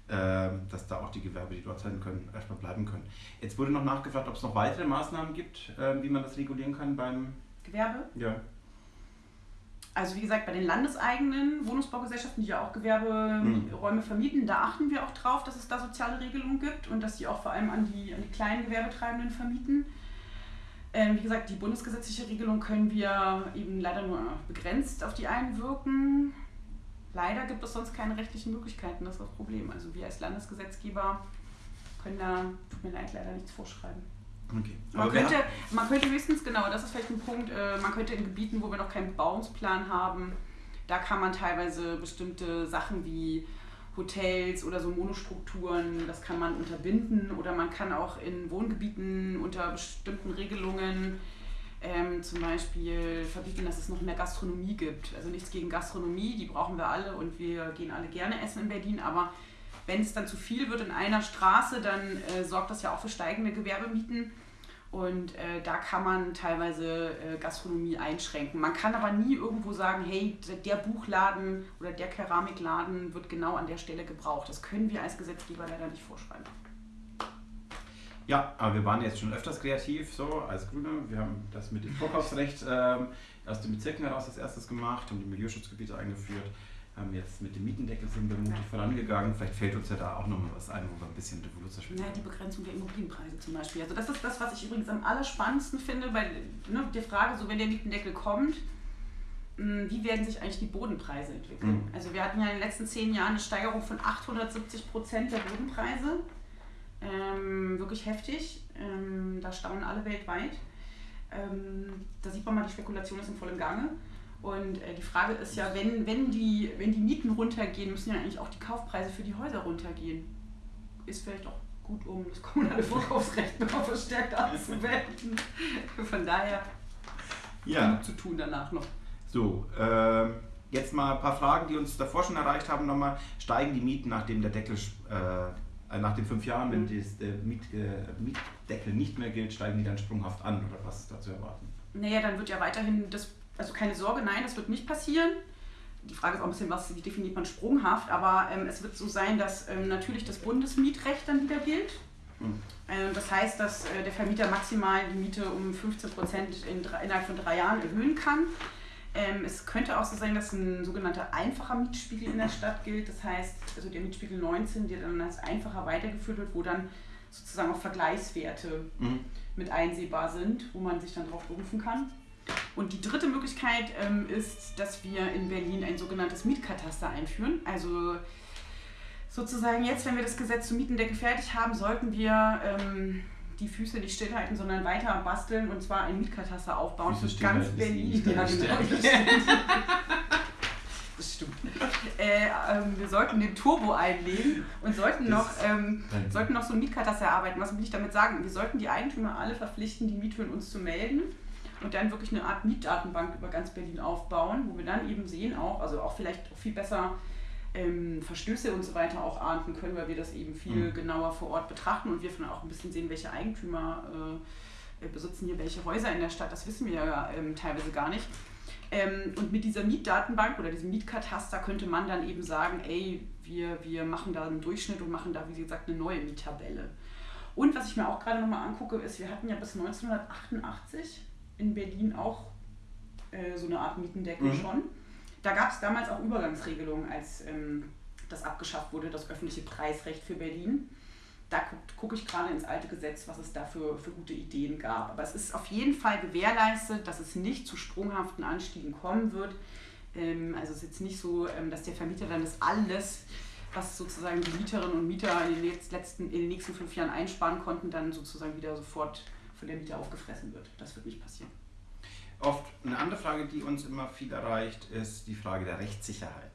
Ähm, dass da auch die Gewerbe, die dort sein können, erstmal bleiben können. Jetzt wurde noch nachgefragt, ob es noch weitere Maßnahmen gibt, äh, wie man das regulieren kann beim Gewerbe. Ja also wie gesagt, bei den landeseigenen Wohnungsbaugesellschaften, die ja auch Gewerberäume mhm. vermieten, da achten wir auch drauf, dass es da soziale Regelungen gibt und dass die auch vor allem an die, an die kleinen Gewerbetreibenden vermieten. Ähm, wie gesagt, die bundesgesetzliche Regelung können wir eben leider nur begrenzt auf die einwirken. Leider gibt es sonst keine rechtlichen Möglichkeiten, das ist das Problem. Also wir als Landesgesetzgeber können da, tut mir leid, leider nichts vorschreiben. Okay. Man, könnte, man könnte höchstens, genau, das ist vielleicht ein Punkt, äh, man könnte in Gebieten, wo wir noch keinen Bauungsplan haben, da kann man teilweise bestimmte Sachen wie Hotels oder so Monostrukturen, das kann man unterbinden oder man kann auch in Wohngebieten unter bestimmten Regelungen ähm, zum Beispiel verbieten, dass es noch mehr Gastronomie gibt. Also nichts gegen Gastronomie, die brauchen wir alle und wir gehen alle gerne essen in Berlin, aber wenn es dann zu viel wird in einer Straße, dann äh, sorgt das ja auch für steigende Gewerbemieten. Und äh, da kann man teilweise äh, Gastronomie einschränken. Man kann aber nie irgendwo sagen, hey, der Buchladen oder der Keramikladen wird genau an der Stelle gebraucht. Das können wir als Gesetzgeber leider nicht vorschreiben. Ja, aber wir waren jetzt schon öfters kreativ, so als Grüne. Wir haben das mit dem Vorkaufsrecht ähm, aus den Bezirken heraus als erstes gemacht, haben die Milieuschutzgebiete eingeführt, haben jetzt mit dem Mietendeckel sind wir mutig vorangegangen. Vielleicht fällt uns ja da auch nochmal was ein, wo wir ein bisschen Revolution Naja, die Begrenzung der Immobilienpreise zum Beispiel. Also das ist das, was ich übrigens am allerspannendsten finde, bei ne, der Frage, so wenn der Mietendeckel kommt, hm, wie werden sich eigentlich die Bodenpreise entwickeln? Mhm. Also wir hatten ja in den letzten zehn Jahren eine Steigerung von 870 Prozent der Bodenpreise. Ähm, wirklich heftig. Ähm, da staunen alle weltweit. Ähm, da sieht man mal, die Spekulation ist in vollem Gange. Und äh, die Frage ist ja, wenn, wenn, die, wenn die Mieten runtergehen, müssen ja eigentlich auch die Kaufpreise für die Häuser runtergehen. Ist vielleicht auch gut, um das kommunale Vorkaufsrecht noch verstärkt anzuwenden. Von daher ja. zu tun danach noch. So, äh, jetzt mal ein paar Fragen, die uns davor schon erreicht haben. Nochmal, steigen die Mieten, nachdem der Deckel äh, äh, nach den fünf Jahren, wenn mhm. dies, der Miet, äh, Mietdeckel nicht mehr gilt, steigen die dann sprunghaft an oder was ist da zu erwarten? Naja, dann wird ja weiterhin das, also keine Sorge, nein, das wird nicht passieren. Die Frage ist auch ein bisschen, was wie definiert man sprunghaft, aber ähm, es wird so sein, dass ähm, natürlich das Bundesmietrecht dann wieder gilt. Mhm. Ähm, das heißt, dass äh, der Vermieter maximal die Miete um 15 Prozent in, innerhalb von drei Jahren erhöhen kann. Ähm, es könnte auch so sein, dass ein sogenannter einfacher Mietspiegel in der Stadt gilt. Das heißt, also der Mietspiegel 19, der dann als einfacher weitergeführt wird, wo dann sozusagen auch Vergleichswerte mhm. mit einsehbar sind, wo man sich dann darauf berufen kann. Und die dritte Möglichkeit ähm, ist, dass wir in Berlin ein sogenanntes Mietkataster einführen. Also sozusagen jetzt, wenn wir das Gesetz zum Mietendeckel fertig haben, sollten wir ähm, die Füße nicht stillhalten, sondern weiter basteln und zwar ein Mietkataster aufbauen für ganz Berlin. Ja, genau. das stimmt. Äh, ähm, wir sollten den Turbo einlegen und sollten noch, ähm, sollten noch so ein Mietkataster erarbeiten. Was will ich damit sagen? Wir sollten die Eigentümer alle verpflichten, die Mithöhen uns zu melden und dann wirklich eine Art Mietdatenbank über ganz Berlin aufbauen, wo wir dann eben sehen auch, also auch vielleicht auch viel besser ähm, Verstöße und so weiter auch ahnden können, weil wir das eben viel mhm. genauer vor Ort betrachten und wir von auch ein bisschen sehen, welche Eigentümer äh, besitzen hier welche Häuser in der Stadt. Das wissen wir ja ähm, teilweise gar nicht. Ähm, und mit dieser Mietdatenbank oder diesem Mietkataster könnte man dann eben sagen, ey, wir, wir machen da einen Durchschnitt und machen da, wie gesagt, eine neue Miettabelle. Und was ich mir auch gerade nochmal angucke, ist, wir hatten ja bis 1988 in Berlin auch äh, so eine Art Mietendeckel mhm. schon. Da gab es damals auch Übergangsregelungen, als ähm, das abgeschafft wurde, das öffentliche Preisrecht für Berlin. Da gucke guck ich gerade ins alte Gesetz, was es da für, für gute Ideen gab. Aber es ist auf jeden Fall gewährleistet, dass es nicht zu sprunghaften Anstiegen kommen wird. Ähm, also es ist jetzt nicht so, ähm, dass der Vermieter dann das alles, was sozusagen die Mieterinnen und Mieter in den, letzten, in den nächsten fünf Jahren einsparen konnten, dann sozusagen wieder sofort von der Mieter aufgefressen wird. Das wird nicht passieren. Oft eine andere Frage, die uns immer viel erreicht, ist die Frage der Rechtssicherheit.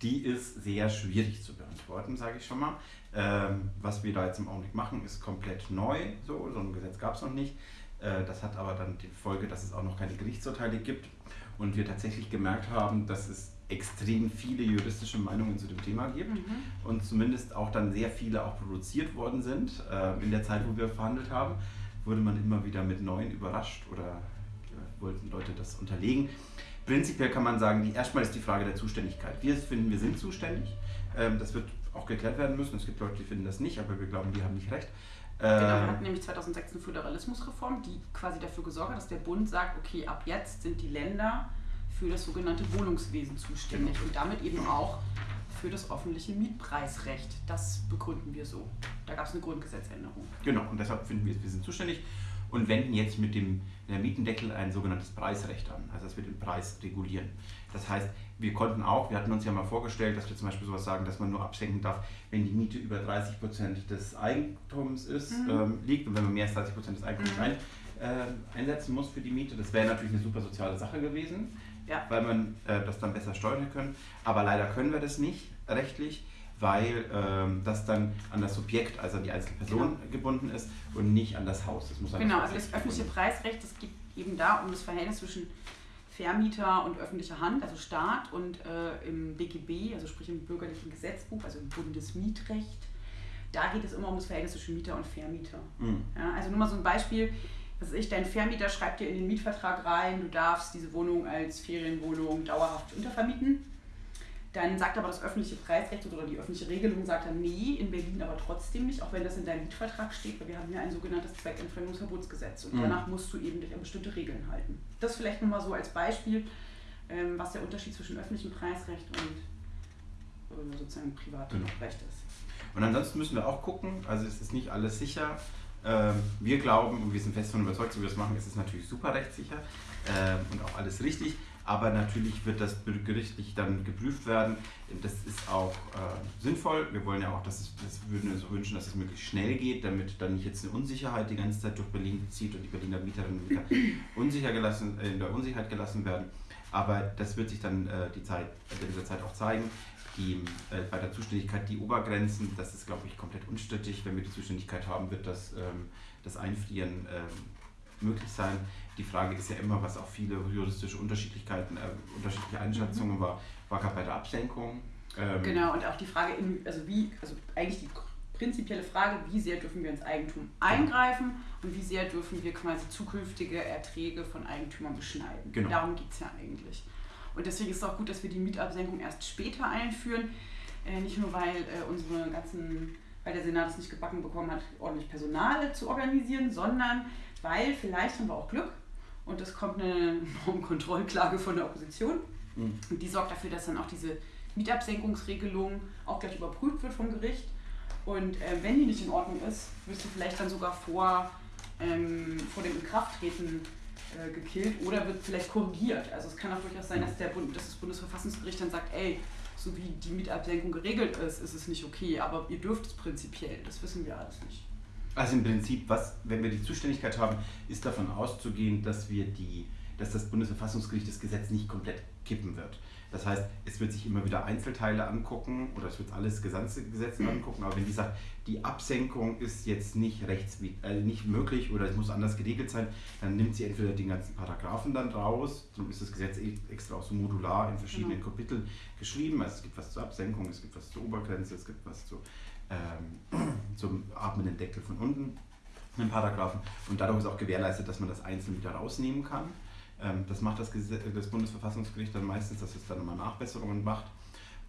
Die ist sehr schwierig zu beantworten, sage ich schon mal. Ähm, was wir da jetzt im Augenblick machen, ist komplett neu. So, so ein Gesetz gab es noch nicht. Äh, das hat aber dann die Folge, dass es auch noch keine Gerichtsurteile gibt und wir tatsächlich gemerkt haben, dass es extrem viele juristische Meinungen zu dem Thema gibt mhm. und zumindest auch dann sehr viele auch produziert worden sind. Äh, in der Zeit, wo wir verhandelt haben, wurde man immer wieder mit neuen überrascht oder wollten Leute das unterlegen. Prinzipiell kann man sagen, die, erstmal ist die Frage der Zuständigkeit. Wir finden, wir sind zuständig. Ähm, das wird auch geklärt werden müssen. Es gibt Leute, die finden das nicht, aber wir glauben, die haben nicht recht. Genau, wir ähm, hatten nämlich 2006 eine Föderalismusreform, die quasi dafür gesorgt hat, dass der Bund sagt, okay, ab jetzt sind die Länder für das sogenannte Wohnungswesen zuständig genau. und damit eben auch für das öffentliche Mietpreisrecht. Das begründen wir so. Da gab es eine Grundgesetzänderung. Genau, und deshalb finden wir, wir sind zuständig und wenden jetzt mit dem der Mietendeckel ein sogenanntes Preisrecht an, also dass wir den Preis regulieren. Das heißt, wir konnten auch, wir hatten uns ja mal vorgestellt, dass wir zum Beispiel sowas sagen, dass man nur absenken darf, wenn die Miete über 30 Prozent des Eigentums ist, mhm. ähm, liegt und wenn man mehr als 30 Prozent des Eigentums mhm. ein, äh, einsetzen muss für die Miete. Das wäre natürlich eine super soziale Sache gewesen, ja. weil man äh, das dann besser steuern können. Aber leider können wir das nicht rechtlich weil ähm, das dann an das Subjekt, also an die einzelne Person genau. gebunden ist und nicht an das Haus. Das muss genau, also das öffentliche Preisrecht, das geht eben da um das Verhältnis zwischen Vermieter und öffentlicher Hand, also Staat und äh, im BGB, also sprich im bürgerlichen Gesetzbuch, also im Bundesmietrecht. Da geht es immer um das Verhältnis zwischen Mieter und Vermieter. Mhm. Ja, also nur mal so ein Beispiel. Was ich, dein Vermieter schreibt dir in den Mietvertrag rein, du darfst diese Wohnung als Ferienwohnung dauerhaft untervermieten. Dann sagt aber das öffentliche Preisrecht oder die öffentliche Regelung sagt dann, nee, in Berlin aber trotzdem nicht, auch wenn das in deinem Mietvertrag steht, weil wir haben ja ein sogenanntes Zweckentfremdungsverbotsgesetz und mhm. danach musst du eben dich an bestimmte Regeln halten. Das vielleicht nochmal so als Beispiel, ähm, was der Unterschied zwischen öffentlichem Preisrecht und äh, sozusagen privatem genau. Recht ist. Und ansonsten müssen wir auch gucken, also es ist nicht alles sicher. Ähm, wir glauben und wir sind fest davon überzeugt, so wie wir das machen, ist es natürlich super rechtssicher ähm, und auch alles richtig. Aber natürlich wird das gerichtlich dann geprüft werden. Das ist auch äh, sinnvoll. Wir wollen ja auch, dass es, das würden wir so wünschen, dass es möglichst schnell geht, damit dann nicht jetzt eine Unsicherheit die ganze Zeit durch Berlin zieht und die Berliner Mieterinnen und Mieter <clears throat> unsicher gelassen, äh, in der Unsicherheit gelassen werden. Aber das wird sich dann äh, die Zeit, in dieser Zeit auch zeigen die, äh, bei der Zuständigkeit die Obergrenzen, das ist, glaube ich, komplett unstrittig. Wenn wir die Zuständigkeit haben, wird das, ähm, das Einfrieren ähm, möglich sein. Die Frage ist ja immer, was auch viele juristische Unterschiedlichkeiten, äh, unterschiedliche Einschätzungen mhm. war, war gerade bei der Absenkung. Ähm, genau, und auch die Frage, in, also wie, also eigentlich die prinzipielle Frage, wie sehr dürfen wir ins Eigentum eingreifen und wie sehr dürfen wir quasi zukünftige Erträge von Eigentümern beschneiden. Genau. Darum geht es ja eigentlich. Und deswegen ist es auch gut, dass wir die Mietabsenkung erst später einführen. Äh, nicht nur, weil äh, unsere ganzen, weil der Senat es nicht gebacken bekommen hat, ordentlich Personal zu organisieren, sondern weil vielleicht haben wir auch Glück und es kommt eine <laughs> Normkontrollklage von der Opposition. Mhm. Und die sorgt dafür, dass dann auch diese Mietabsenkungsregelung auch gleich überprüft wird vom Gericht. Und äh, wenn die nicht in Ordnung ist, wirst du vielleicht dann sogar vor, ähm, vor dem Inkrafttreten äh, gekillt oder wird vielleicht korrigiert. Also es kann auch durchaus sein, dass, der Bund, dass das Bundesverfassungsgericht dann sagt, ey, so wie die Mietabsenkung geregelt ist, ist es nicht okay, aber ihr dürft es prinzipiell. Das wissen wir alles nicht. Also im Prinzip, was, wenn wir die Zuständigkeit haben, ist davon auszugehen, dass wir die, dass das Bundesverfassungsgericht das Gesetz nicht komplett kippen wird. Das heißt, es wird sich immer wieder Einzelteile angucken oder es wird alles gesamte Gesetz angucken, aber wenn die sagt, die Absenkung ist jetzt nicht rechts äh, nicht möglich oder es muss anders geregelt sein, dann nimmt sie entweder den ganzen Paragraphen dann raus, dann ist das Gesetz e-, extra auch so modular in verschiedenen genau. Kapiteln geschrieben. Also es gibt was zur Absenkung, es gibt was zur Obergrenze, es gibt was zu, ähm, <clears throat> zum atmenden Deckel von unten, einen Paragraphen. Und dadurch ist auch gewährleistet, dass man das einzeln wieder rausnehmen kann. Ähm, das macht das, das, Bundesverfassungsgericht dann meistens, dass es dann nochmal Nachbesserungen macht.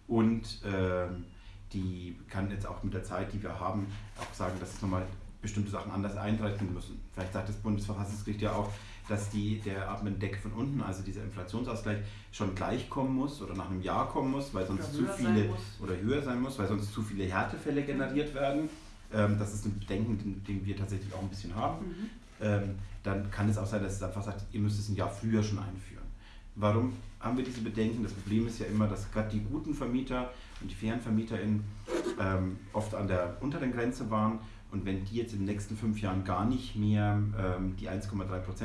Und ähm, die kann jetzt auch mit der Zeit, die wir haben, auch sagen, dass es nochmal bestimmte Sachen anders eintreten müssen. Vielleicht sagt das Bundesverfassungsgericht ja auch, dass die, der Atmendeck von unten, also dieser Inflationsausgleich, schon gleich kommen muss oder nach einem Jahr kommen muss, weil sonst zu viele oder höher sein muss, weil sonst zu viele Härtefälle generiert werden. Ähm, das ist ein Bedenken, den, den, wir tatsächlich auch ein bisschen haben. Mhm. Ähm, dann kann es auch sein, dass es einfach sagt, ihr müsst es ein Jahr früher schon einführen. Warum haben wir diese Bedenken? Das Problem ist ja immer, dass gerade die guten Vermieter und die fairen VermieterInnen ähm, oft an der unteren Grenze waren und wenn die jetzt in den nächsten fünf Jahren gar nicht mehr ähm, die 1,3%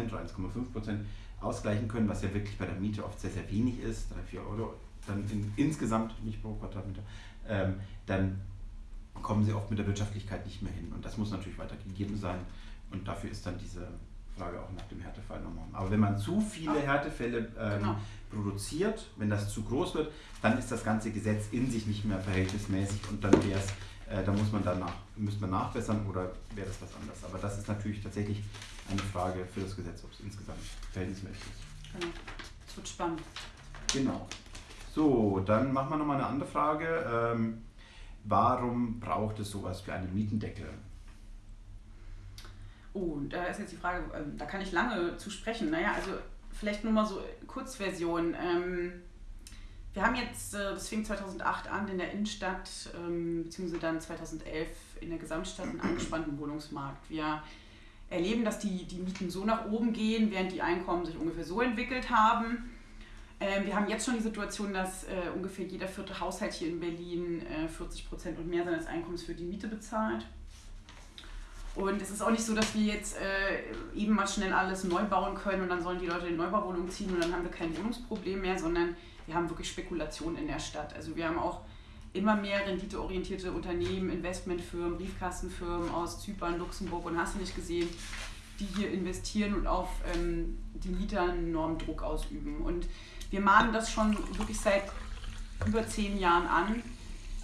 oder 1,5% ausgleichen können, was ja wirklich bei der Miete oft sehr, sehr wenig ist, 3, 4 Euro, dann in, insgesamt, nicht pro Quadratmeter, ähm, dann kommen sie oft mit der Wirtschaftlichkeit nicht mehr hin. Und das muss natürlich weiter gegeben sein. Und dafür ist dann diese Frage auch nach dem Härtefall nochmal. Aber wenn man zu viele Härtefälle ähm, genau. produziert, wenn das zu groß wird, dann ist das ganze Gesetz in sich nicht mehr verhältnismäßig und dann wäre es, äh, da muss man danach, müsste man nachbessern oder wäre das was anderes. Aber das ist natürlich tatsächlich eine Frage für das Gesetz, ob es insgesamt verhältnismäßig ist. Genau. Es wird spannend. Genau. So, dann machen wir nochmal eine andere Frage. Ähm, warum braucht es sowas wie einen Mietendeckel? Oh, da ist jetzt die Frage, ähm, da kann ich lange zu sprechen. Naja, also vielleicht nur mal so Kurzversion. Ähm, wir haben jetzt, äh, das fing 2008 an in der Innenstadt, ähm, beziehungsweise dann 2011 in der Gesamtstadt einen angespannten Wohnungsmarkt. Wir erleben, dass die, die Mieten so nach oben gehen, während die Einkommen sich ungefähr so entwickelt haben. wir haben jetzt schon die Situation, dass äh, ungefähr jeder vierte Haushalt hier in Berlin 40 äh, Prozent und mehr seines Einkommens für die Miete bezahlt. Und es ist auch nicht so, dass wir jetzt äh, eben mal schnell alles neu bauen können und dann sollen die Leute in Neubauwohnungen ziehen und dann haben wir kein Wohnungsproblem mehr, sondern wir haben wirklich Spekulation in der Stadt. Also wir haben auch immer mehr renditeorientierte Unternehmen, Investmentfirmen, Briefkastenfirmen aus Zypern, Luxemburg und hast du nicht gesehen, die hier investieren und auf ähm, die Mieter einen enormen Druck ausüben. Und wir mahnen das schon wirklich seit über zehn Jahren an,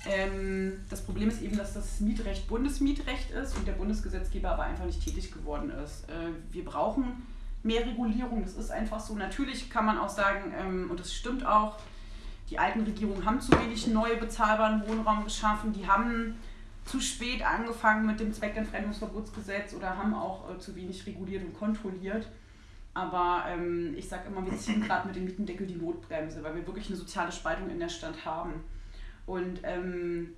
Ähm, das Problem ist eben, dass das Mietrecht Bundesmietrecht ist und der Bundesgesetzgeber aber einfach nicht tätig geworden ist. Äh, wir brauchen mehr Regulierung, das ist einfach so. Natürlich kann man auch sagen, ähm, und das stimmt auch, die alten Regierungen haben zu wenig neue bezahlbaren Wohnraum geschaffen, die haben zu spät angefangen mit dem Zweckentfremdungsverbotsgesetz oder haben auch äh, zu wenig reguliert und kontrolliert. Aber ähm, ich sage immer, wir ziehen gerade mit dem Mietendeckel die Notbremse, weil wir wirklich eine soziale Spaltung in der Stadt haben. Und ähm,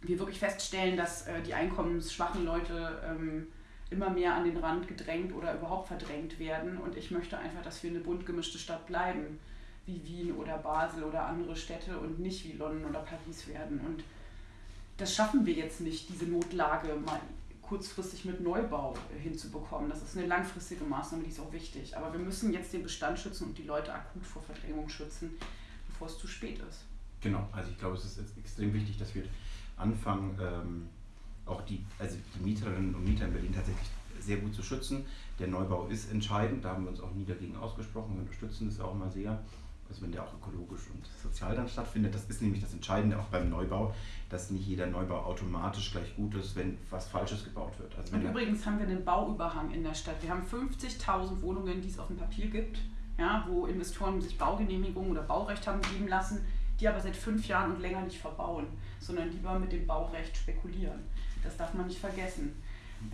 wir wirklich feststellen, dass äh, die einkommensschwachen Leute ähm, immer mehr an den Rand gedrängt oder überhaupt verdrängt werden. Und ich möchte einfach, dass wir eine bunt gemischte Stadt bleiben, wie Wien oder Basel oder andere Städte und nicht wie London oder Paris werden. Und das schaffen wir jetzt nicht, diese Notlage mal kurzfristig mit Neubau hinzubekommen. Das ist eine langfristige Maßnahme, die ist auch wichtig. Aber wir müssen jetzt den Bestand schützen und die Leute akut vor Verdrängung schützen, bevor es zu spät ist. Genau, also ich glaube, es ist extrem wichtig, dass wir anfangen, ähm, auch die, also die Mieterinnen und Mieter in Berlin tatsächlich sehr gut zu schützen. Der Neubau ist entscheidend, da haben wir uns auch nie dagegen ausgesprochen, wir unterstützen das auch immer sehr. Also wenn der auch ökologisch und sozial dann stattfindet, das ist nämlich das Entscheidende auch beim Neubau, dass nicht jeder Neubau automatisch gleich gut ist, wenn was Falsches gebaut wird. Also und übrigens haben wir einen Bauüberhang in der Stadt. Wir haben 50.000 Wohnungen, die es auf dem Papier gibt, ja, wo Investoren sich Baugenehmigungen oder Baurecht haben geben lassen, die aber seit fünf Jahren und länger nicht verbauen, sondern lieber mit dem Baurecht spekulieren. Das darf man nicht vergessen.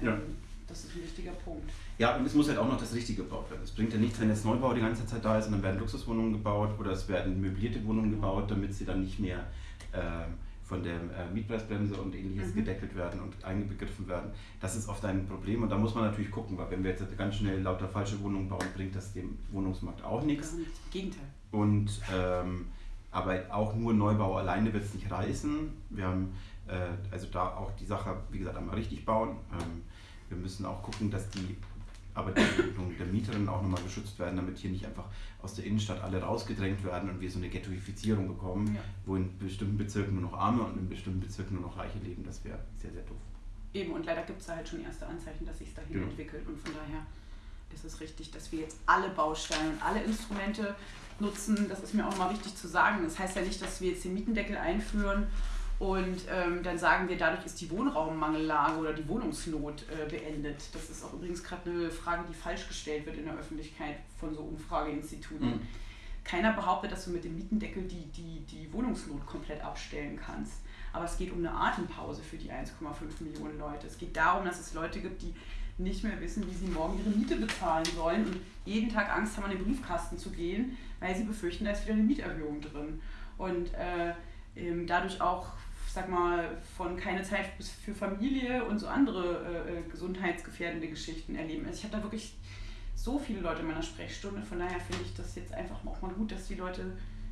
Ja. Ähm, das ist ein wichtiger Punkt. Ja, und es muss halt auch noch das Richtige gebaut werden. Es bringt ja nichts, wenn jetzt Neubau die ganze Zeit da ist und dann werden Luxuswohnungen gebaut oder es werden möblierte Wohnungen gebaut, damit sie dann nicht mehr äh, von der äh, Mietpreisbremse und ähnliches mhm. gedeckelt werden und eingebegriffen werden. Das ist oft ein Problem und da muss man natürlich gucken, weil wenn wir jetzt ganz schnell lauter falsche Wohnungen bauen, bringt das dem Wohnungsmarkt auch nichts. Im Gegenteil. Und ähm, aber auch nur Neubau alleine wird es nicht reißen. Wir haben äh, also da auch die Sache, wie gesagt, einmal richtig bauen. Ähm, wir müssen auch gucken, dass die aber die Entwicklung der Mieterinnen auch nochmal geschützt werden, damit hier nicht einfach aus der Innenstadt alle rausgedrängt werden und wir so eine Ghettoifizierung bekommen, ja. wo in bestimmten Bezirken nur noch Arme und in bestimmten Bezirken nur noch Reiche leben. Das wäre sehr, sehr doof. Eben, und leider gibt es da halt schon erste Anzeichen, dass sich dahin genau. entwickelt. Und von daher ist es richtig, dass wir jetzt alle Bausteine und alle Instrumente nutzen. Das ist mir auch nochmal wichtig zu sagen. Das heißt ja nicht, dass wir jetzt den Mietendeckel einführen und ähm, dann sagen wir, dadurch ist die Wohnraummangellage oder die Wohnungsnot äh, beendet. Das ist auch übrigens gerade eine Frage, die falsch gestellt wird in der Öffentlichkeit von so Umfrageinstituten. Mhm. Keiner behauptet, dass du mit dem Mietendeckel die, die, die Wohnungsnot komplett abstellen kannst. Aber es geht um eine Atempause für die 1,5 Millionen Leute. Es geht darum, dass es Leute gibt, die nicht mehr wissen, wie sie morgen ihre Miete bezahlen sollen und jeden Tag Angst haben, an den Briefkasten zu gehen, weil sie befürchten, da ist wieder eine Mieterhöhung drin. Und äh, dadurch auch sag mal, von keine Zeit für Familie und so andere äh, äh, gesundheitsgefährdende Geschichten erleben. Also ich habe da wirklich so viele Leute in meiner Sprechstunde, von daher finde ich das jetzt einfach auch mal gut, dass die Leute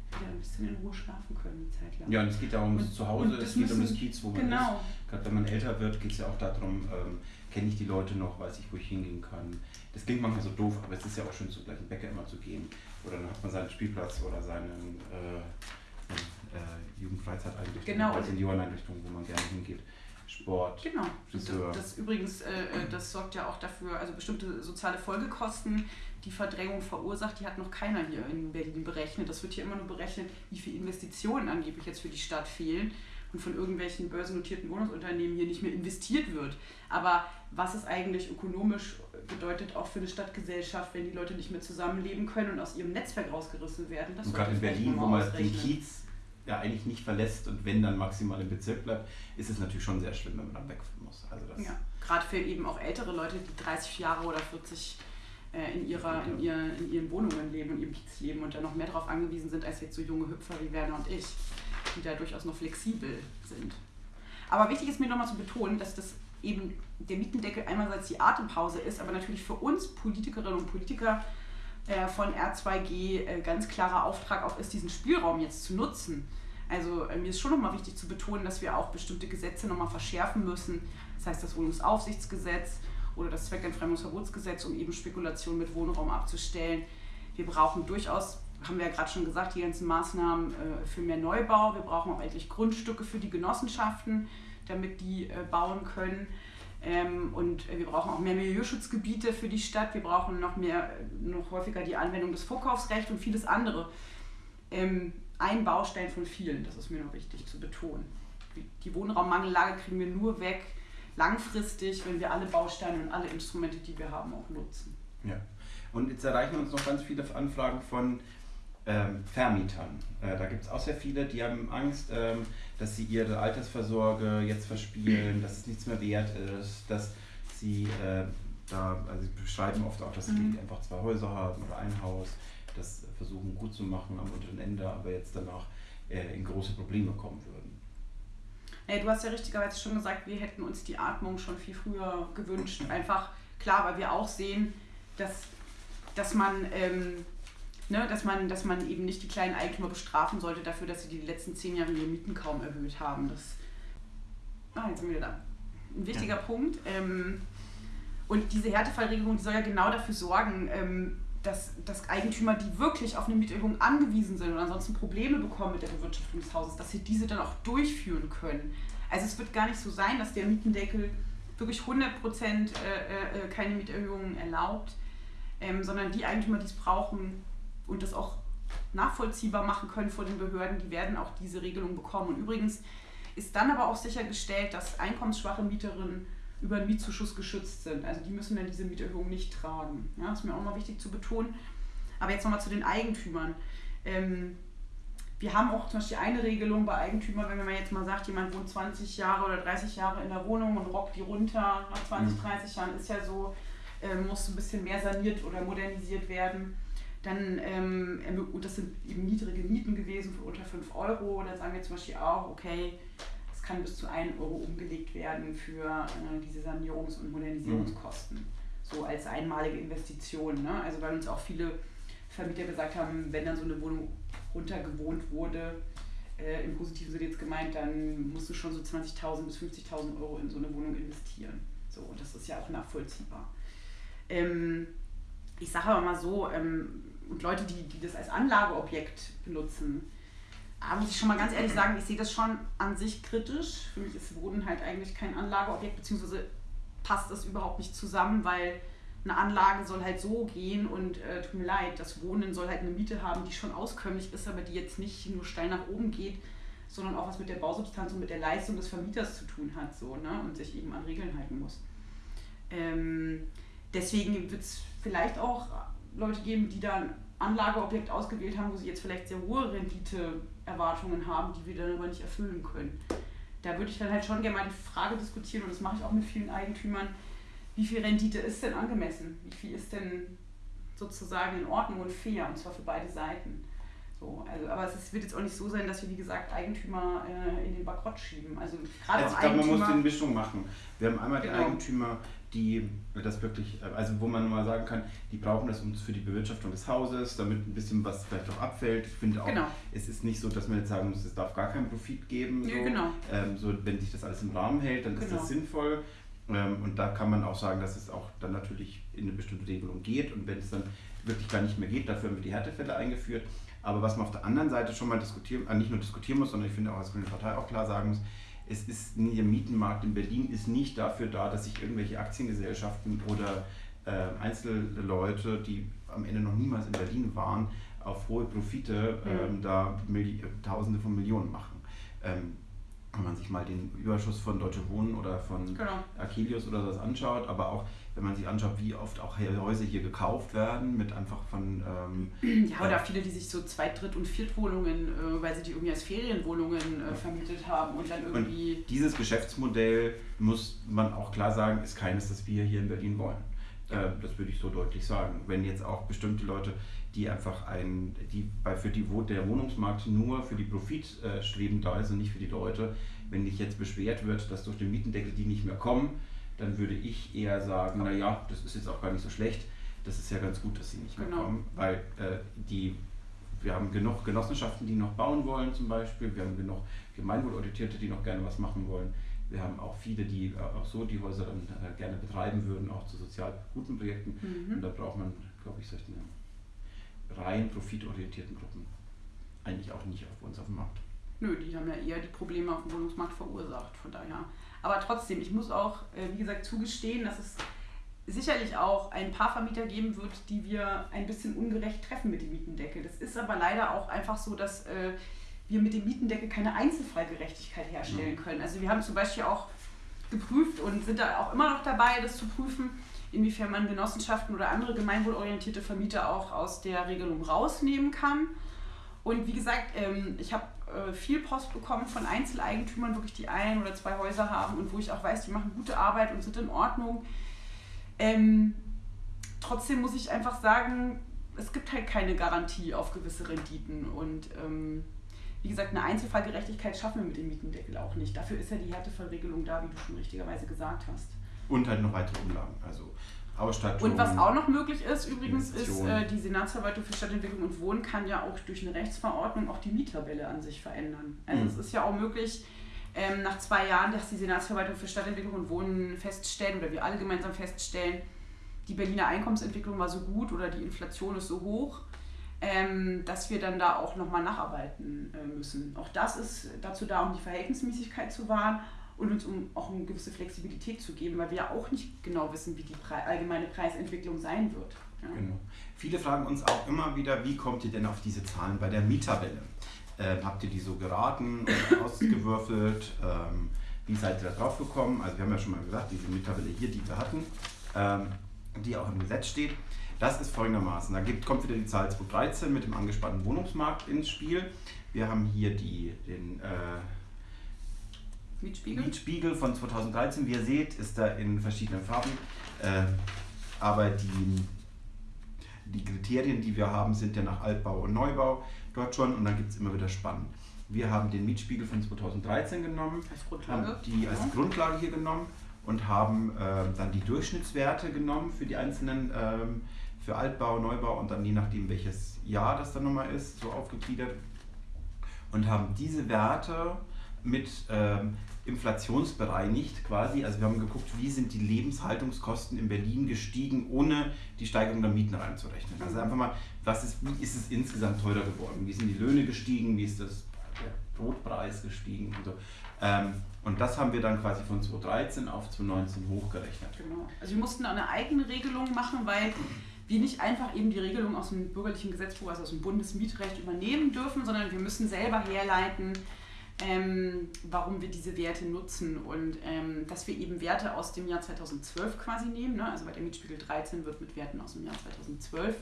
wieder ein bisschen in Ruhe schlafen können, die Zeit lang. Ja, und es geht ja ums Zuhause, es geht um das Kiez, wo man genau. ist. Gerade wenn man älter wird, geht es ja auch darum, ähm, kenne ich die Leute noch, weiß ich, wo ich hingehen kann. Das klingt manchmal so doof, aber es ist ja auch schön, zum gleichen Bäcker immer zu gehen. Oder dann hat man seinen Spielplatz oder seinen äh, äh, Jugendfreizeiteinrichtungen, genau. als Senioreneinrichtungen, wo man gerne hingeht. Sport, genau. Friseur. Das, das übrigens, äh, äh, das sorgt ja auch dafür, also bestimmte soziale Folgekosten, die Verdrängung verursacht, die hat noch keiner hier in Berlin berechnet. Das wird hier immer nur berechnet, wie viele Investitionen angeblich jetzt für die Stadt fehlen und von irgendwelchen börsennotierten Wohnungsunternehmen hier nicht mehr investiert wird. Aber was es eigentlich ökonomisch bedeutet, auch für eine Stadtgesellschaft, wenn die Leute nicht mehr zusammenleben können und aus ihrem Netzwerk rausgerissen werden. Das und gerade in Berlin, wo man den Kiez ja eigentlich nicht verlässt und wenn dann maximal im Bezirk bleibt, ist es natürlich schon sehr schlimm, wenn man dann weg muss. Also das ja, gerade für eben auch ältere Leute, die 30 Jahre oder 40 äh, in, ihrer, in, ihr, in ihren Wohnungen leben und ihrem Kiez leben und dann noch mehr darauf angewiesen sind als jetzt so junge Hüpfer wie Werner und ich, die da durchaus noch flexibel sind. Aber wichtig ist mir nochmal zu betonen, dass das eben der Mietendeckel einerseits die Atempause ist, aber natürlich für uns Politikerinnen und Politiker äh, von R2G äh, ganz klarer Auftrag auch ist, diesen Spielraum jetzt zu nutzen. Also äh, mir ist schon nochmal wichtig zu betonen, dass wir auch bestimmte Gesetze nochmal verschärfen müssen. Das heißt das Wohnungsaufsichtsgesetz oder das Zweckentfremdungsverbotsgesetz, um eben Spekulation mit Wohnraum abzustellen. Wir brauchen durchaus, haben wir ja gerade schon gesagt, die ganzen Maßnahmen für mehr Neubau. Wir brauchen auch endlich Grundstücke für die Genossenschaften, damit die bauen können. Ähm, und wir brauchen auch mehr Milieuschutzgebiete für die Stadt. Wir brauchen noch mehr, noch häufiger die Anwendung des Vorkaufsrechts und vieles andere. Ähm, ein Baustein von vielen, das ist mir noch wichtig zu betonen. die Wohnraummangellage kriegen wir nur weg langfristig, wenn wir alle Bausteine und alle Instrumente, die wir haben, auch nutzen. Ja. Und jetzt erreichen uns noch ganz viele Anfragen von ähm, Vermietern. Äh, da gibt es auch sehr viele, die haben Angst, ähm, dass sie ihre Altersvorsorge jetzt verspielen, dass es nichts mehr wert ist, dass sie äh, da, also sie beschreiben oft auch, dass sie mhm. einfach zwei Häuser haben oder ein Haus, das versuchen gut zu machen am unteren Ende, aber jetzt danach äh, in große Probleme kommen würden. Hey, du hast ja richtigerweise schon gesagt, wir hätten uns die Atmung schon viel früher gewünscht. Einfach klar, weil wir auch sehen, dass, dass man ähm, ne, dass, man, dass man eben nicht die kleinen Eigentümer bestrafen sollte dafür, dass sie die letzten zehn Jahre ihre Mieten kaum erhöht haben. Das, ah, jetzt sind wir wieder da. Ein wichtiger ja. Punkt. Ähm, und diese Härtefallregelung die soll ja genau dafür sorgen, ähm, dass, dass Eigentümer, die wirklich auf eine Mieterhöhung angewiesen sind und ansonsten Probleme bekommen mit der Bewirtschaftung des Hauses, dass sie diese dann auch durchführen können. Also es wird gar nicht so sein, dass der Mietendeckel wirklich 100% äh, äh, keine Mieterhöhungen erlaubt, ähm, sondern die Eigentümer, die es brauchen, und das auch nachvollziehbar machen können vor den Behörden, die werden auch diese Regelung bekommen. Und übrigens ist dann aber auch sichergestellt, dass einkommensschwache Mieterinnen über einen Mietzuschuss geschützt sind. Also die müssen dann diese Mieterhöhung nicht tragen. Ja, das ist mir auch mal wichtig zu betonen. Aber jetzt nochmal zu den Eigentümern. Ähm, wir haben auch zum Beispiel eine Regelung bei Eigentümern, wenn man jetzt mal sagt, jemand wohnt 20 Jahre oder 30 Jahre in der Wohnung und rockt die runter nach 20, 30 mhm. Jahren, ist ja so, äh, muss ein bisschen mehr saniert oder modernisiert werden dann, ähm, und das sind eben niedrige Mieten gewesen für unter 5 Euro. Dann sagen wir zum Beispiel auch, okay, es kann bis zu 1 Euro umgelegt werden für äh, diese Sanierungs- und Modernisierungskosten. Mhm. So als einmalige Investition. Ne? Also weil uns auch viele Vermieter gesagt haben, wenn dann so eine Wohnung runtergewohnt wurde, äh, im positiven Sinne jetzt gemeint, dann musst du schon so 20.000 bis 50.000 Euro in so eine Wohnung investieren. So, und das ist ja auch nachvollziehbar. Ähm, ich sage aber mal so, ähm, und Leute, die, die das als Anlageobjekt benutzen, da muss ich schon mal ganz ehrlich sagen, ich sehe das schon an sich kritisch. Für mich ist Wohnen halt eigentlich kein Anlageobjekt, beziehungsweise passt das überhaupt nicht zusammen, weil eine Anlage soll halt so gehen und äh, tut mir leid, das Wohnen soll halt eine Miete haben, die schon auskömmlich ist, aber die jetzt nicht nur steil nach oben geht, sondern auch was mit der Bausubstanz und mit der Leistung des Vermieters zu tun hat so, ne? und sich eben an Regeln halten muss. Ähm, deswegen wird es vielleicht auch Leute geben, die da ein Anlageobjekt ausgewählt haben, wo sie jetzt vielleicht sehr hohe Renditeerwartungen haben, die wir dann aber nicht erfüllen können. Da würde ich dann halt schon gerne mal die Frage diskutieren, und das mache ich auch mit vielen Eigentümern, wie viel Rendite ist denn angemessen? Wie viel ist denn sozusagen in Ordnung und fair, und zwar für beide Seiten? So, also, aber es wird jetzt auch nicht so sein, dass wir, wie gesagt, Eigentümer äh, in den Bankrott schieben. Also, gerade also ich glaube, man muss eine Mischung machen. Wir haben einmal genau. die Eigentümer, die das wirklich, also wo man mal sagen kann, die brauchen das für die Bewirtschaftung des Hauses, damit ein bisschen was vielleicht auch abfällt. Ich finde auch, genau. es ist nicht so, dass man jetzt sagen muss, es darf gar keinen Profit geben. So. Ja, genau. ähm, so, wenn sich das alles im Rahmen hält, dann genau. ist das sinnvoll. Ähm, und da kann man auch sagen, dass es auch dann natürlich in eine bestimmte Regelung geht. Und wenn es dann wirklich gar nicht mehr geht, dafür haben wir die Härtefälle eingeführt. Aber was man auf der anderen Seite schon mal diskutieren, äh, nicht nur diskutieren muss, sondern ich finde auch als Grüne Partei auch klar sagen muss, es ist der Mietenmarkt in Berlin ist nicht dafür da, dass sich irgendwelche Aktiengesellschaften oder äh, Einzelleute, die am Ende noch niemals in Berlin waren, auf hohe Profite ähm, da Milli Tausende von Millionen machen. Ähm, wenn man sich mal den Überschuss von Deutsche Wohnen oder von genau. Achilles oder sowas anschaut, aber auch wenn man sich anschaut, wie oft auch Häuser hier gekauft werden, mit einfach von. Ähm, <clears throat> ja, oder äh, viele, die sich so Zweit-, Dritt- und Viertwohnungen, äh, weil sie die irgendwie als Ferienwohnungen äh, vermietet haben und dann irgendwie. Und dieses Geschäftsmodell muss man auch klar sagen, ist keines, das wir hier in Berlin wollen. Äh, das würde ich so deutlich sagen. Wenn jetzt auch bestimmte Leute, die einfach ein, die bei, für die wo der Wohnungsmarkt nur für die Profitstreben da ist und nicht für die Leute, wenn sich jetzt beschwert wird, dass durch den Mietendeckel die nicht mehr kommen, dann würde ich eher sagen, naja, das ist jetzt auch gar nicht so schlecht. Das ist ja ganz gut, dass sie nicht mehr genau. kommen, weil äh, die, wir haben genug Genossenschaften, die noch bauen wollen zum Beispiel. Wir haben genug Gemeinwohlorientierte, die noch gerne was machen wollen. Wir haben auch viele, die äh, auch so die Häuser dann äh, gerne betreiben würden, auch zu sozial guten Projekten. Mhm. Und da braucht man, glaube ich, solche rein profitorientierten Gruppen eigentlich auch nicht auf uns auf dem Markt. Nö, die haben ja eher die Probleme auf dem Wohnungsmarkt verursacht, von daher. Aber trotzdem, ich muss auch, äh, wie gesagt, zugestehen, dass es sicherlich auch ein paar Vermieter geben wird, die wir ein bisschen ungerecht treffen mit dem Mietendeckel. Das ist aber leider auch einfach so, dass äh, wir mit dem Mietendeckel keine Einzelfallgerechtigkeit herstellen können. Also wir haben zum Beispiel auch geprüft und sind da auch immer noch dabei, das zu prüfen, inwiefern man Genossenschaften oder andere gemeinwohlorientierte Vermieter auch aus der Regelung rausnehmen kann. Und wie gesagt, ähm, ich habe äh, viel Post bekommen von Einzeleigentümern, wirklich die ein oder zwei Häuser haben und wo ich auch weiß, die machen gute Arbeit und sind in Ordnung. Ähm, trotzdem muss ich einfach sagen, es gibt halt keine Garantie auf gewisse Renditen und ähm, wie gesagt, eine Einzelfallgerechtigkeit schaffen wir mit dem Mietendeckel auch nicht. Dafür ist ja die Härtefallregelung da, wie du schon richtigerweise gesagt hast. Und halt noch weitere Umlagen, also Ausstattung. Und was auch noch möglich ist, übrigens, ist äh, die Senatsverwaltung für Stadtentwicklung und Wohnen kann ja auch durch eine Rechtsverordnung auch die Miettabelle an sich verändern. Also mhm. es ist ja auch möglich, ähm, nach zwei Jahren, dass die Senatsverwaltung für Stadtentwicklung und Wohnen feststellen oder wir alle gemeinsam feststellen, die Berliner Einkommensentwicklung war so gut oder die Inflation ist so hoch, ähm, dass wir dann da auch nochmal nacharbeiten äh, müssen. Auch das ist dazu da, um die Verhältnismäßigkeit zu wahren und uns um auch eine gewisse Flexibilität zu geben, weil wir ja auch nicht genau wissen, wie die Pre allgemeine Preisentwicklung sein wird. Ja. Genau. Viele fragen uns auch immer wieder, wie kommt ihr denn auf diese Zahlen bei der Mieterwelle? Ähm, habt ihr die so geraten und <coughs> ausgewürfelt? Ähm, wie seid ihr da drauf gekommen? Also wir haben ja schon mal gesagt, diese Mieterwelle hier, die wir hatten, ähm, die auch im Gesetz steht, das ist folgendermaßen. Da gibt, kommt wieder die Zahl 2013 mit dem angespannten Wohnungsmarkt ins Spiel. Wir haben hier die, den äh, Mietspiegel? Mietspiegel von 2013. Wie ihr seht, ist da in verschiedenen Farben. Äh, aber die, die Kriterien, die wir haben, sind ja nach Altbau und Neubau dort schon und dann gibt es immer wieder Spannen. Wir haben den Mietspiegel von 2013 genommen, Grundlage, die als Grundlage hier genommen und haben äh, dann die Durchschnittswerte genommen für die einzelnen, ähm, für Altbau, Neubau und dann je nachdem welches Jahr das dann nochmal ist, so aufgegliedert und haben diese Werte mit ähm, inflationsbereinigt quasi. Also wir haben geguckt, wie sind die Lebenshaltungskosten in Berlin gestiegen, ohne die Steigerung der Mieten reinzurechnen. Also einfach mal, was ist, wie ist es insgesamt teurer geworden? Wie sind die Löhne gestiegen? Wie ist das, der Brotpreis gestiegen und so. Ähm, und das haben wir dann quasi von 2013 auf 2019 hochgerechnet. Genau. Also wir mussten eine eigene Regelung machen, weil wir nicht einfach eben die Regelung aus dem bürgerlichen Gesetzbuch, also aus dem Bundesmietrecht übernehmen dürfen, sondern wir müssen selber herleiten, ähm, warum wir diese Werte nutzen und ähm, dass wir eben Werte aus dem Jahr 2012 quasi nehmen. Ne? Also bei der Mietspiegel 13 wird mit Werten aus dem Jahr 2012,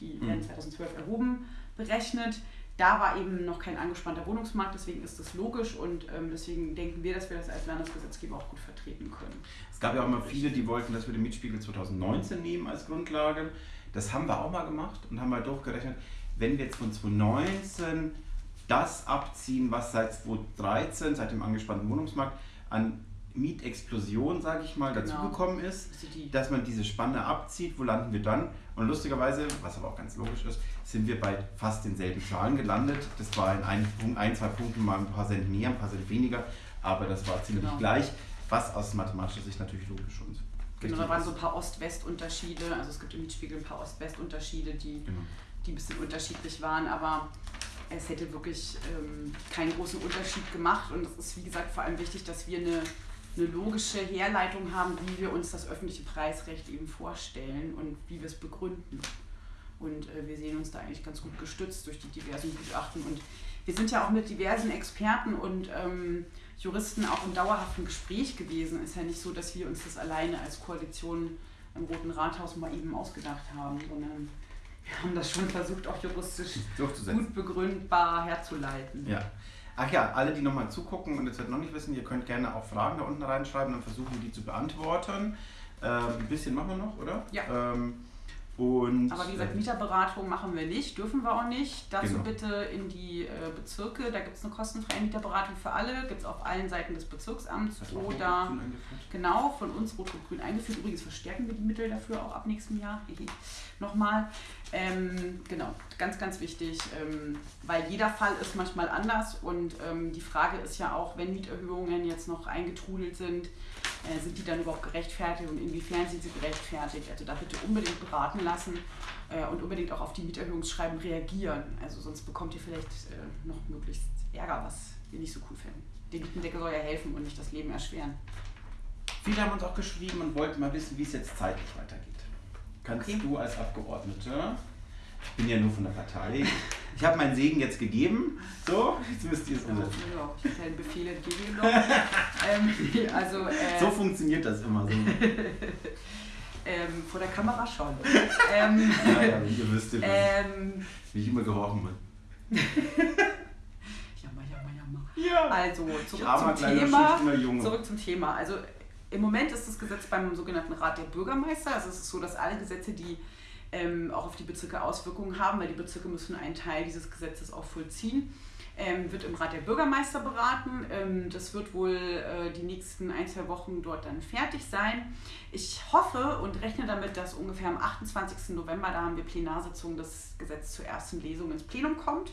die mhm. werden 2012 erhoben, berechnet. Da war eben noch kein angespannter Wohnungsmarkt, deswegen ist das logisch und ähm, deswegen denken wir, dass wir das als Landesgesetzgeber auch gut vertreten können. Es gab ja auch immer viele, die wollten, dass wir den Mietspiegel 2019 nehmen als Grundlage. Das haben wir auch mal gemacht und haben mal durchgerechnet, wenn wir jetzt von 2019 das abziehen, was seit 2013, seit dem angespannten Wohnungsmarkt, an Mietexplosion, sage ich mal, genau. dazugekommen ist, dass man diese Spanne abzieht. Wo landen wir dann? Und lustigerweise, was aber auch ganz logisch ist, sind wir bei fast denselben Zahlen gelandet. Das war in ein, ein zwei Punkten mal ein paar Cent mehr, ein paar Cent weniger, aber das war ziemlich genau. gleich, was aus mathematischer Sicht natürlich logisch und Genau, da waren so ein paar Ost-West-Unterschiede. Also es gibt im Mietspiegel ein paar Ost-West-Unterschiede, die, genau. die ein bisschen unterschiedlich waren, aber es hätte wirklich ähm, keinen großen Unterschied gemacht. Und es ist, wie gesagt, vor allem wichtig, dass wir eine, eine logische Herleitung haben, wie wir uns das öffentliche Preisrecht eben vorstellen und wie wir es begründen. Und äh, wir sehen uns da eigentlich ganz gut gestützt durch die diversen Gutachten. Und wir sind ja auch mit diversen Experten und ähm, Juristen auch im dauerhaften Gespräch gewesen. Ist ja nicht so, dass wir uns das alleine als Koalition im Roten Rathaus mal eben ausgedacht haben, sondern wir haben das schon versucht, auch juristisch gut begründbar herzuleiten. Ja. Ach ja, alle, die nochmal zugucken und jetzt noch nicht wissen, ihr könnt gerne auch Fragen da unten reinschreiben, dann versuchen wir die zu beantworten. Ähm, ein bisschen machen wir noch, oder? Ja. Ähm, und, Aber wie gesagt, äh, Mieterberatung machen wir nicht, dürfen wir auch nicht. Dazu genau. bitte in die äh, Bezirke, da gibt es eine kostenfreie Mieterberatung für alle, gibt es auf allen Seiten des Bezirksamts oder genau von uns Rot-Rot-Grün eingeführt. Übrigens verstärken wir die Mittel dafür auch ab nächstem Jahr. Nochmal. Ähm, genau, ganz, ganz wichtig, ähm, weil jeder Fall ist manchmal anders und ähm, die Frage ist ja auch, wenn Mieterhöhungen jetzt noch eingetrudelt sind, äh, sind die dann überhaupt gerechtfertigt und inwiefern sind sie gerechtfertigt? Also da bitte unbedingt beraten lassen äh, und unbedingt auch auf die Mieterhöhungsschreiben reagieren. Also sonst bekommt ihr vielleicht äh, noch möglichst Ärger, was wir nicht so cool finden. Der Mietendeckel soll ja helfen und nicht das Leben erschweren. Viele haben uns auch geschrieben und wollten mal wissen, wie es jetzt zeitlich weitergeht. Kannst okay. du als Abgeordnete, ich bin ja nur von der Partei, ich habe meinen Segen jetzt gegeben. So, jetzt müsst ihr es umsetzen. Ja, ich habe deinen Befehl entgegengenommen. <laughs> ähm, also, äh, so funktioniert das immer so. <laughs> ähm, vor der Kamera schon. ähm, ja, ja, ihr wisst ja, ähm, wie ich immer gehorchen bin. <laughs> jammer, jammer, jammer. Ja. Also, zurück zum Thema. Zurück zum Thema. Also, im Moment ist das Gesetz beim sogenannten Rat der Bürgermeister. Also, es ist so, dass alle Gesetze, die ähm, auch auf die Bezirke Auswirkungen haben, weil die Bezirke müssen einen Teil dieses Gesetzes auch vollziehen. Ähm, wird im Rat der Bürgermeister beraten. Ähm, das wird wohl äh, die nächsten ein, zwei Wochen dort dann fertig sein. Ich hoffe und rechne damit, dass ungefähr am 28. November, da haben wir Plenarsitzung, das Gesetz zur ersten Lesung ins Plenum kommt.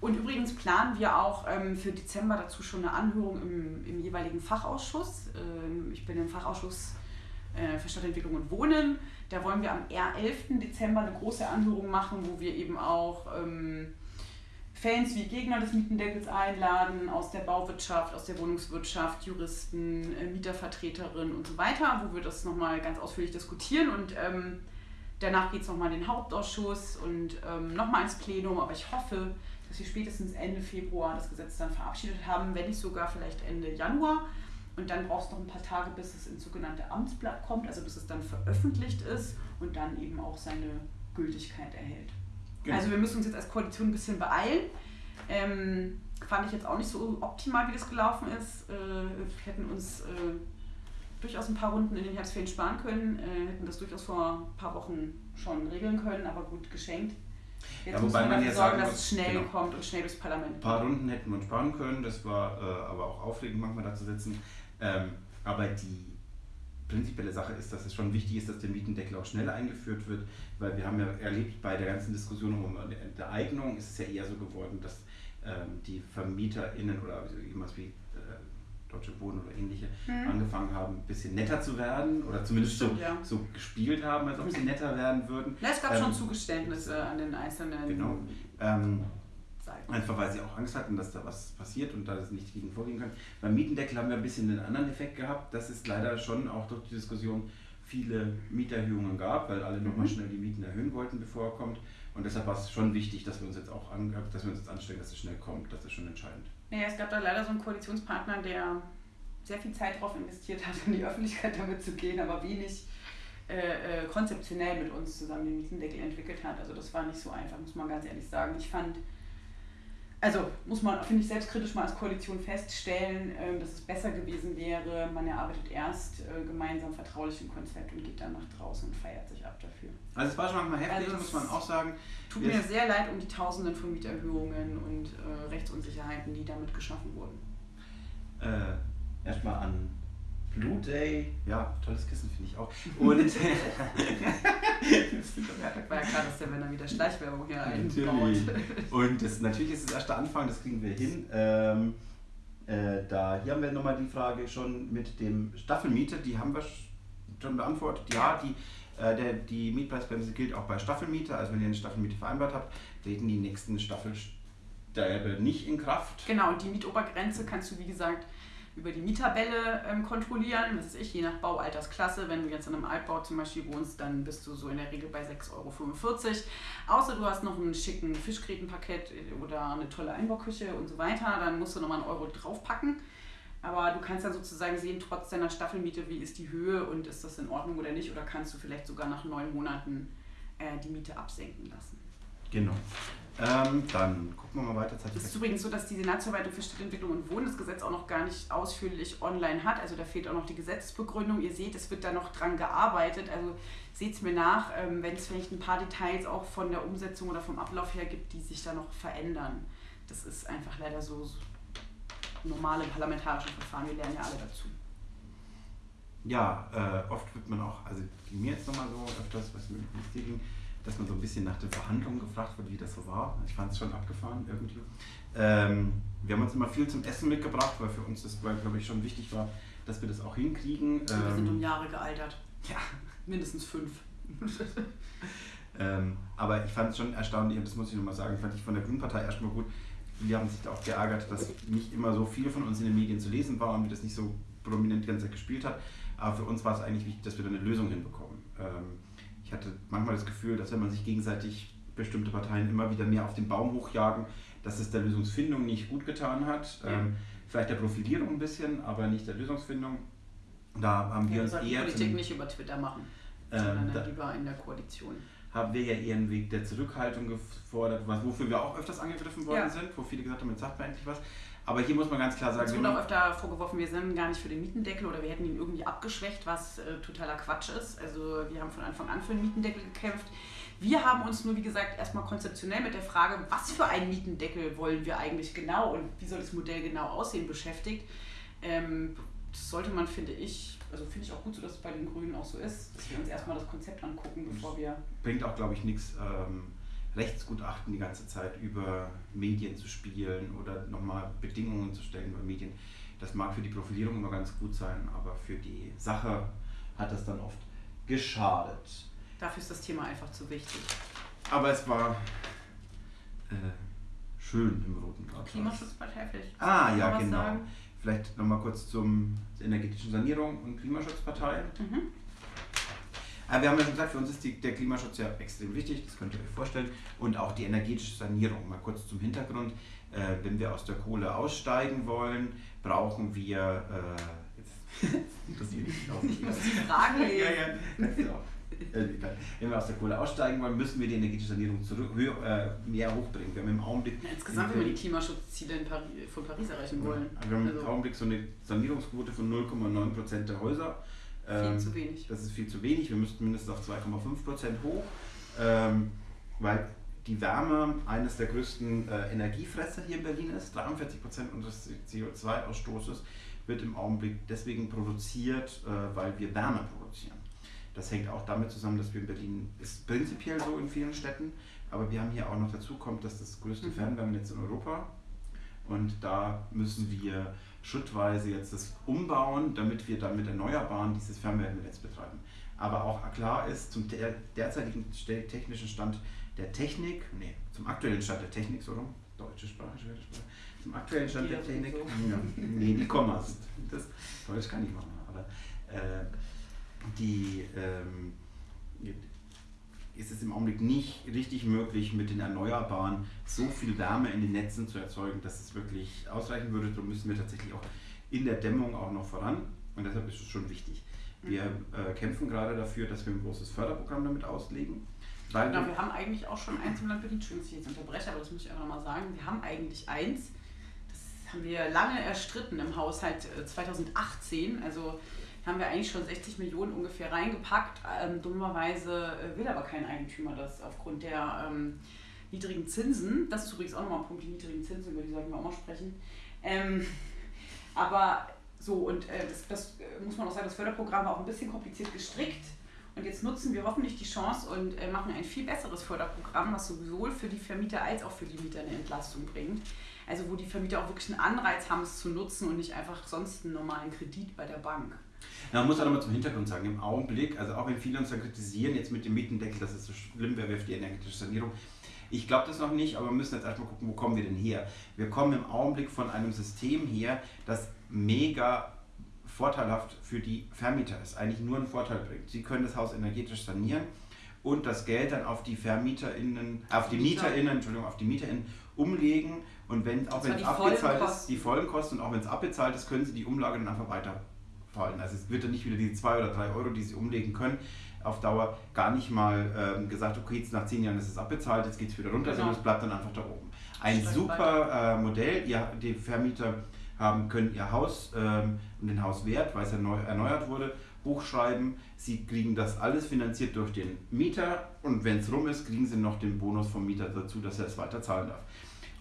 Und übrigens planen wir auch ähm, für Dezember dazu schon eine Anhörung im, im jeweiligen Fachausschuss. Ähm, ich bin im Fachausschuss äh, für Stadtentwicklung und Wohnen. Da wollen wir am 11. Dezember eine große Anhörung machen, wo wir eben auch ähm, Fans wie Gegner des Mietendeckels einladen, aus der Bauwirtschaft, aus der Wohnungswirtschaft, Juristen, äh, Mietervertreterinnen und so weiter, wo wir das nochmal ganz ausführlich diskutieren und ähm, danach geht es nochmal in den Hauptausschuss und ähm, nochmal ins Plenum, aber ich hoffe, dass wir spätestens Ende Februar das Gesetz dann verabschiedet haben, wenn nicht sogar vielleicht Ende Januar. Und dann brauchst du noch ein paar Tage, bis es ins sogenannte Amtsblatt kommt, also bis es dann veröffentlicht ist und dann eben auch seine Gültigkeit erhält. Genau. Also wir müssen uns jetzt als Koalition ein bisschen beeilen. Ähm, fand ich jetzt auch nicht so optimal, wie das gelaufen ist. Äh, wir hätten uns äh, durchaus ein paar Runden in den Herbstferien sparen können, äh, hätten das durchaus vor ein paar Wochen schon regeln können, aber gut geschenkt. Jetzt ja, wobei man ja sorgen, dass es schnell genau. kommt und schnell durchs Parlament. Ein paar Runden hätten wir sparen können, das war äh, aber auch aufregend manchmal da zu sitzen. Ähm, aber die prinzipielle Sache ist, dass es schon wichtig ist, dass der Mietendeckel auch schnell eingeführt wird, weil wir haben ja erlebt bei der ganzen Diskussion um der Eignung ist es ja eher so geworden, dass ähm, die VermieterInnen oder irgendwas wie Deutsche Wohnen oder ähnliche mhm. angefangen haben, ein bisschen netter zu werden oder zumindest so, ja. so gespielt haben, als ob sie netter werden würden. Ja, es gab ähm, schon Zugeständnisse an den einzelnen. Genau. Ähm, Einfach weil sie auch Angst hatten, dass da was passiert und da sie nicht gegen vorgehen können. Beim Mietendeckel haben wir ein bisschen einen anderen Effekt gehabt, dass es leider schon auch durch die Diskussion viele Mieterhöhungen gab, weil alle nochmal mhm. schnell die Mieten erhöhen wollten, bevor er kommt. Und deshalb war es schon wichtig, dass wir uns jetzt auch an, dass wir uns jetzt anstrengen, dass es schnell kommt. Das ist schon entscheidend. Naja, es gab da leider so einen Koalitionspartner, der sehr viel Zeit darauf investiert hat, in die Öffentlichkeit damit zu gehen, aber wenig äh, äh, konzeptionell mit uns zusammen den Mietendeckel entwickelt hat. Also das war nicht so einfach, muss man ganz ehrlich sagen. Ich fand also muss man, finde ich, selbstkritisch mal als Koalition feststellen, ähm, dass es besser gewesen wäre, man erarbeitet erst äh, gemeinsam vertraulich ein Konzept und geht dann nach draußen und feiert sich ab dafür. Also es war schon manchmal heftig, also muss man auch sagen. Tut mir sehr leid um die Tausenden von Mieterhöhungen und äh, Rechtsunsicherheiten, die damit geschaffen wurden. Äh, Erstmal an Blue Day, ja, tolles Kissen finde ich auch. <laughs> Und <laughs> war ja klar, dass der Männer wieder Schleichwerbung hier einbaut. <laughs> Und das, natürlich ist es erst der Anfang, das kriegen wir hin. Ähm, äh, da, hier haben wir nochmal die Frage schon mit dem Staffelmiete, die haben wir schon beantwortet. Ja, die, äh, der, die Mietpreisbremse gilt auch bei Staffelmiete. Also wenn ihr eine Staffelmiete vereinbart habt, treten die nächsten Staffelstäbe nicht in Kraft. Genau, und die Mietobergrenze kannst du, wie gesagt, über die Mietabelle ähm, kontrollieren. Was ist ich, je nach Baualtersklasse. Wenn du jetzt in einem Altbau zum Beispiel wohnst, dann bist du so in der Regel bei 6,45 Euro. Außer du hast noch einen schicken Fischgrätenpaket oder eine tolle Einbauküche und so weiter, dann musst du nochmal einen Euro draufpacken. Aber du kannst dann sozusagen sehen, trotz deiner Staffelmiete, wie ist die Höhe und ist das in Ordnung oder nicht. Oder kannst du vielleicht sogar nach neun Monaten äh, die Miete absenken lassen. Genau. Ähm, dann gucken wir mal weiter. Es ist übrigens so, dass die Senatsverwaltung für Stadtentwicklung und Wohnen das Gesetz auch noch gar nicht ausführlich online hat. Also da fehlt auch noch die Gesetzesbegründung. Ihr seht, es wird da noch dran gearbeitet. Also seht es mir nach, ähm, wenn es vielleicht ein paar Details auch von der Umsetzung oder vom Ablauf her gibt, die sich da noch verändern. Das ist einfach leider so, so normale parlamentarische Verfahren. Wir lernen ja alle dazu. Ja, äh, oft wird man auch, also mir jetzt nochmal so öfters, was mir ging, dass man so ein bisschen nach den Verhandlungen gefragt wird, wie das so war. Ich fand es schon abgefahren irgendwie. Ähm, wir haben uns immer viel zum Essen mitgebracht, weil für uns das, glaube ich, schon wichtig war, dass wir das auch hinkriegen. Ähm, wir sind um Jahre gealtert. Ja. Mindestens fünf. <laughs> ähm, aber ich fand es schon erstaunlich, und das muss ich nochmal sagen, fand ich von der Grünen Partei erstmal gut. Wir haben sich da auch geärgert, dass nicht immer so viel von uns in den Medien zu lesen war und wir das nicht so prominent die ganze Zeit gespielt hat. Aber für uns war es eigentlich wichtig, dass wir da eine Lösung hinbekommen. Ähm, ich hatte manchmal das Gefühl, dass wenn man sich gegenseitig bestimmte Parteien immer wieder mehr auf den Baum hochjagen, dass es der Lösungsfindung nicht gut getan hat. Ja. Ähm, vielleicht der Profilierung ein bisschen, aber nicht der Lösungsfindung. Da haben wir ja, uns eher. Politik nicht über Twitter machen, ähm, sondern da, lieber in der Koalition. Haben wir ja eher einen Weg der Zurückhaltung gefordert, was, wofür wir auch öfters angegriffen worden ja. sind, wo viele gesagt haben, jetzt sagt man endlich was. Aber hier muss man ganz klar sagen. Es wurde auch öfter vorgeworfen, wir sind gar nicht für den Mietendeckel oder wir hätten ihn irgendwie abgeschwächt, was äh, totaler Quatsch ist. Also wir haben von Anfang an für den Mietendeckel gekämpft. Wir haben uns nur, wie gesagt, erstmal konzeptionell mit der Frage, was für einen Mietendeckel wollen wir eigentlich genau und wie soll das Modell genau aussehen, beschäftigt. Ähm, das sollte man, finde ich, also finde ich auch gut so, dass es bei den Grünen auch so ist, dass wir uns erstmal das Konzept angucken, bevor wir. Bringt auch, glaube ich, nichts. Ähm Rechtsgutachten die ganze Zeit über Medien zu spielen oder nochmal Bedingungen zu stellen über Medien. Das mag für die Profilierung immer ganz gut sein, aber für die Sache hat das dann oft geschadet. Dafür ist das Thema einfach zu wichtig. Aber es war äh, schön im Roten Rathaus. Klimaschutzpartei vielleicht. Ah, ja, genau. Sagen? Vielleicht nochmal kurz zum energetischen Sanierung und Klimaschutzpartei. Mhm. Aber wir haben ja schon gesagt, für uns ist die, der Klimaschutz ja extrem wichtig, das könnt ihr euch vorstellen. Und auch die energetische Sanierung. Mal kurz zum Hintergrund. Äh, wenn wir aus der Kohle aussteigen wollen, brauchen wir. Äh, <laughs> interessiert mich auch nicht. Die Fragen ja, ja, du. Äh, wenn wir aus der Kohle aussteigen wollen, müssen wir die energetische Sanierung zurück, höher, äh, mehr hochbringen. Wir haben im Augenblick. Ja, insgesamt, wenn wir die Klimaschutzziele Paris, von Paris erreichen wollen. Ja, wir haben also. im Augenblick so eine Sanierungsquote von 0,9% der Häuser. Viel ähm, zu wenig. Das ist viel zu wenig. Wir müssten mindestens auf 2,5 Prozent hoch, ähm, weil die Wärme eines der größten äh, Energiefresser hier in Berlin ist. 43 Prozent unseres CO2-Ausstoßes wird im Augenblick deswegen produziert, äh, weil wir Wärme produzieren. Das hängt auch damit zusammen, dass wir in Berlin, ist prinzipiell so in vielen Städten, aber wir haben hier auch noch dazu kommt, dass das größte mhm. Fernwärmenetz in Europa und da müssen wir schrittweise jetzt das umbauen, damit wir dann mit Erneuerbaren dieses Fernwärmenetz betreiben. Aber auch klar ist, zum derzeitigen technischen Stand der Technik, nee, zum aktuellen Stand der Technik, so rum, deutsche Sprache, schwere Sprache, zum aktuellen Stand der Technik, so. <laughs> ja, nee, die Kommas, das Deutsch kann ich machen, aber äh, die, ähm, ist es im Augenblick nicht richtig möglich, mit den Erneuerbaren so viel Wärme in den Netzen zu erzeugen, dass es wirklich ausreichen würde. Darum müssen wir tatsächlich auch in der Dämmung auch noch voran. Und deshalb ist es schon wichtig. Wir äh, kämpfen gerade dafür, dass wir ein großes Förderprogramm damit auslegen. Weil genau, wir haben eigentlich auch schon eins im Land Berlin, Entschuldigung, dass ich jetzt unterbreche, aber das muss ich auch nochmal sagen. Wir haben eigentlich eins, das haben wir lange erstritten im Haushalt 2018. Äh, also haben wir eigentlich schon 60 Millionen ungefähr reingepackt. Ähm, dummerweise äh, will aber kein Eigentümer das aufgrund der ähm, niedrigen Zinsen. Das ist übrigens auch nochmal ein Punkt, die niedrigen Zinsen, über die sollten wir auch mal sprechen. Ähm, <laughs> aber so, und äh, das, das, äh, muss man auch sagen, das Förderprogramm war auch ein bisschen kompliziert gestrickt. Und jetzt nutzen wir hoffentlich die Chance und äh, machen ein viel besseres Förderprogramm, was sowohl für die Vermieter als auch für die Mieter eine Entlastung bringt. Also wo die Vermieter auch wirklich einen Anreiz haben, es zu nutzen und nicht einfach sonst einen normalen Kredit bei der Bank. Man muss auch nochmal zum Hintergrund sagen, im Augenblick, also auch wenn viele uns dann kritisieren, jetzt mit dem Mietendeckel, dass es so schlimm wäre für die energetische Sanierung, ich glaube das noch nicht, aber wir müssen jetzt erstmal gucken, wo kommen wir denn her? Wir kommen im Augenblick von einem System her, das mega vorteilhaft für die Vermieter ist, eigentlich nur einen Vorteil bringt. Sie können das Haus energetisch sanieren und das Geld dann auf die VermieterInnen, auf die MieterInnen, Entschuldigung, auf die MieterInnen umlegen und wenn, auch wenn es abbezahlt ist, die Folgenkosten und auch wenn es abbezahlt ist, können sie die Umlage dann einfach weiter fallen. Also es wird dann nicht wieder die 2 oder 3 Euro, die sie umlegen können, auf Dauer gar nicht mal ähm, gesagt, okay, jetzt nach 10 Jahren ist es abbezahlt, jetzt geht es wieder runter, genau. sondern es bleibt dann einfach da oben. Ein super äh, Modell, ihr, die Vermieter haben, können ihr Haus ähm, und den Hauswert, weil es erneu, erneuert wurde, hochschreiben. Sie kriegen das alles finanziert durch den Mieter und wenn es rum ist, kriegen sie noch den Bonus vom Mieter dazu, dass er es weiter zahlen darf.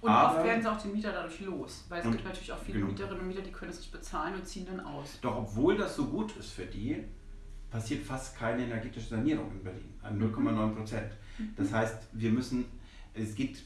Und Aber, oft werden sie auch den Mieter dadurch los, weil es gibt natürlich auch viele genau. Mieterinnen und Mieter, die können es nicht bezahlen und ziehen dann aus. Doch obwohl das so gut ist für die, passiert fast keine energetische Sanierung in Berlin, an 0,9 Prozent. Mhm. Das heißt, wir müssen, es gibt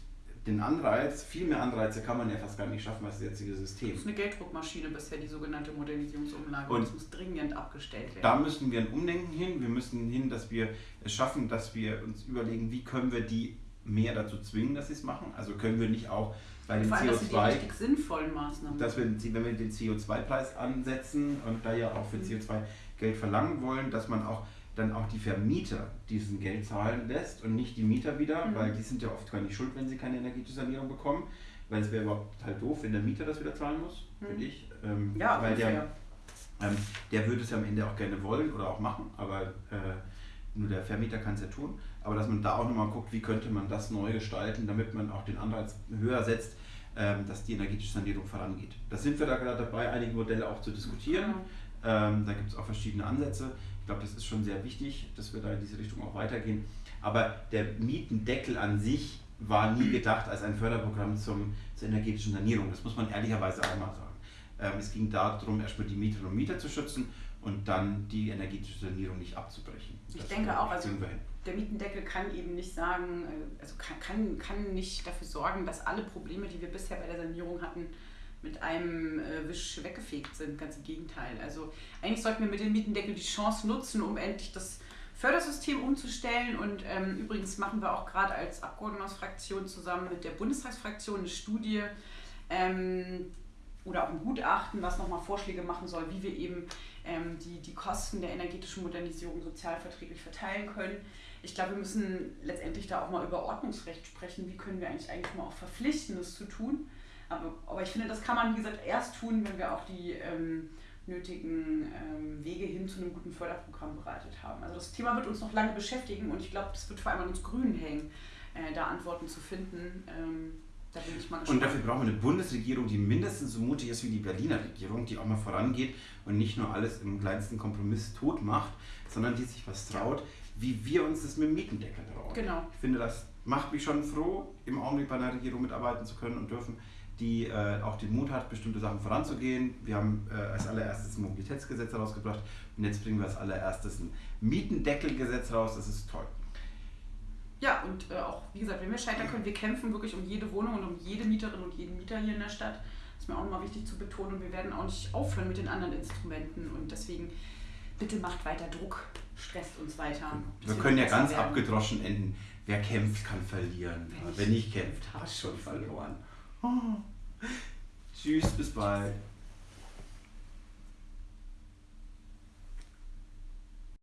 den Anreiz, viel mehr Anreize kann man ja fast gar nicht schaffen als das jetzige System. Das ist eine Gelddruckmaschine bisher, die sogenannte Modernisierungsumlage. Und das muss dringend abgestellt werden. Da müssen wir ein Umdenken hin. Wir müssen hin, dass wir es schaffen, dass wir uns überlegen, wie können wir die mehr dazu zwingen, dass sie es machen. Also können wir nicht auch bei den allem, CO2 die sinnvollen Maßnahmen. Dass wir, wenn wir den CO2-Preis ansetzen und da ja auch für mhm. CO2 Geld verlangen wollen, dass man auch dann auch die Vermieter diesen Geld zahlen lässt und nicht die Mieter wieder, mhm. weil die sind ja oft gar nicht schuld, wenn sie keine energetische Sanierung bekommen, weil es wäre überhaupt halt doof, wenn der Mieter das wieder zahlen muss, mhm. finde ich. Ähm, ja, weil der, ähm, der würde es ja am Ende auch gerne wollen oder auch machen, aber äh, nur der Vermieter kann es ja tun. Aber dass man da auch nochmal guckt, wie könnte man das neu gestalten, damit man auch den Anreiz höher setzt, ähm, dass die energetische Sanierung vorangeht. Da sind wir da gerade dabei, einige Modelle auch zu diskutieren. Ähm, da gibt es auch verschiedene Ansätze. Ich glaube, das ist schon sehr wichtig, dass wir da in diese Richtung auch weitergehen. Aber der Mietendeckel an sich war nie gedacht als ein Förderprogramm zum, zur energetischen Sanierung. Das muss man ehrlicherweise auch mal sagen. Ähm, es ging darum, erstmal die Mieterinnen und Mieter zu schützen und dann die energetische Sanierung nicht abzubrechen. Ich das denke auch, also der Mietendeckel kann eben nicht sagen, äh, also kann, kann, kann nicht dafür sorgen, dass alle Probleme, die wir bisher bei der Sanierung hatten, mit einem äh, Wisch weggefegt sind. Ganz im Gegenteil. Also eigentlich sollten wir mit dem Mietendeckel die Chance nutzen, um endlich das Fördersystem umzustellen. Und ähm, übrigens machen wir auch gerade als Abgeordnetenfraktion zusammen mit der Bundestagsfraktion eine Studie ähm, oder auch ein Gutachten, was nochmal Vorschläge machen soll, wie wir eben die, die Kosten der energetischen Modernisierung sozialverträglich verteilen können. Ich glaube, wir müssen letztendlich da auch mal über Ordnungsrecht sprechen. Wie können wir eigentlich eigentlich mal auch verpflichten, das zu tun? Aber, aber ich finde, das kann man, wie gesagt, erst tun, wenn wir auch die ähm, nötigen ähm, Wege hin zu einem guten Förderprogramm bereitet haben. Also das Thema wird uns noch lange beschäftigen und ich glaube, das wird vor allem an uns Grünen hängen, äh, da Antworten zu finden. Ähm, da bin ich mal gespannt. Und dafür brauchen wir eine Bundesregierung, die mindestens so mutig ist wie die Berliner Regierung, die auch mal vorangeht und nicht nur alles im kleinsten Kompromiss tot macht, sondern die sich was traut, wie wir uns das mit dem Mietendeckel trauen. Genau. Ich finde, das macht mich schon froh, im Augenblick bei einer Regierung mitarbeiten zu können und dürfen die äh, auch den Mut hat, bestimmte Sachen voranzugehen. Wir haben äh, als allererstes ein Mobilitätsgesetz herausgebracht und jetzt bringen wir als allererstes ein Mietendeckelgesetz raus. Das ist toll. Ja, und äh, auch, wie gesagt, wenn wir scheitern können, wir kämpfen wirklich um jede Wohnung und um jede Mieterin und jeden Mieter hier in der Stadt. Das ist mir auch nochmal wichtig zu betonen. Und wir werden auch nicht aufhören mit den anderen Instrumenten. Und deswegen, bitte macht weiter Druck, stresst uns weiter. Wir können ja ganz werden. abgedroschen enden. Wer kämpft, kann verlieren. Wenn, Wer nicht kämpft, hat schon verloren. Oh. <laughs> Tschüss, bis bald.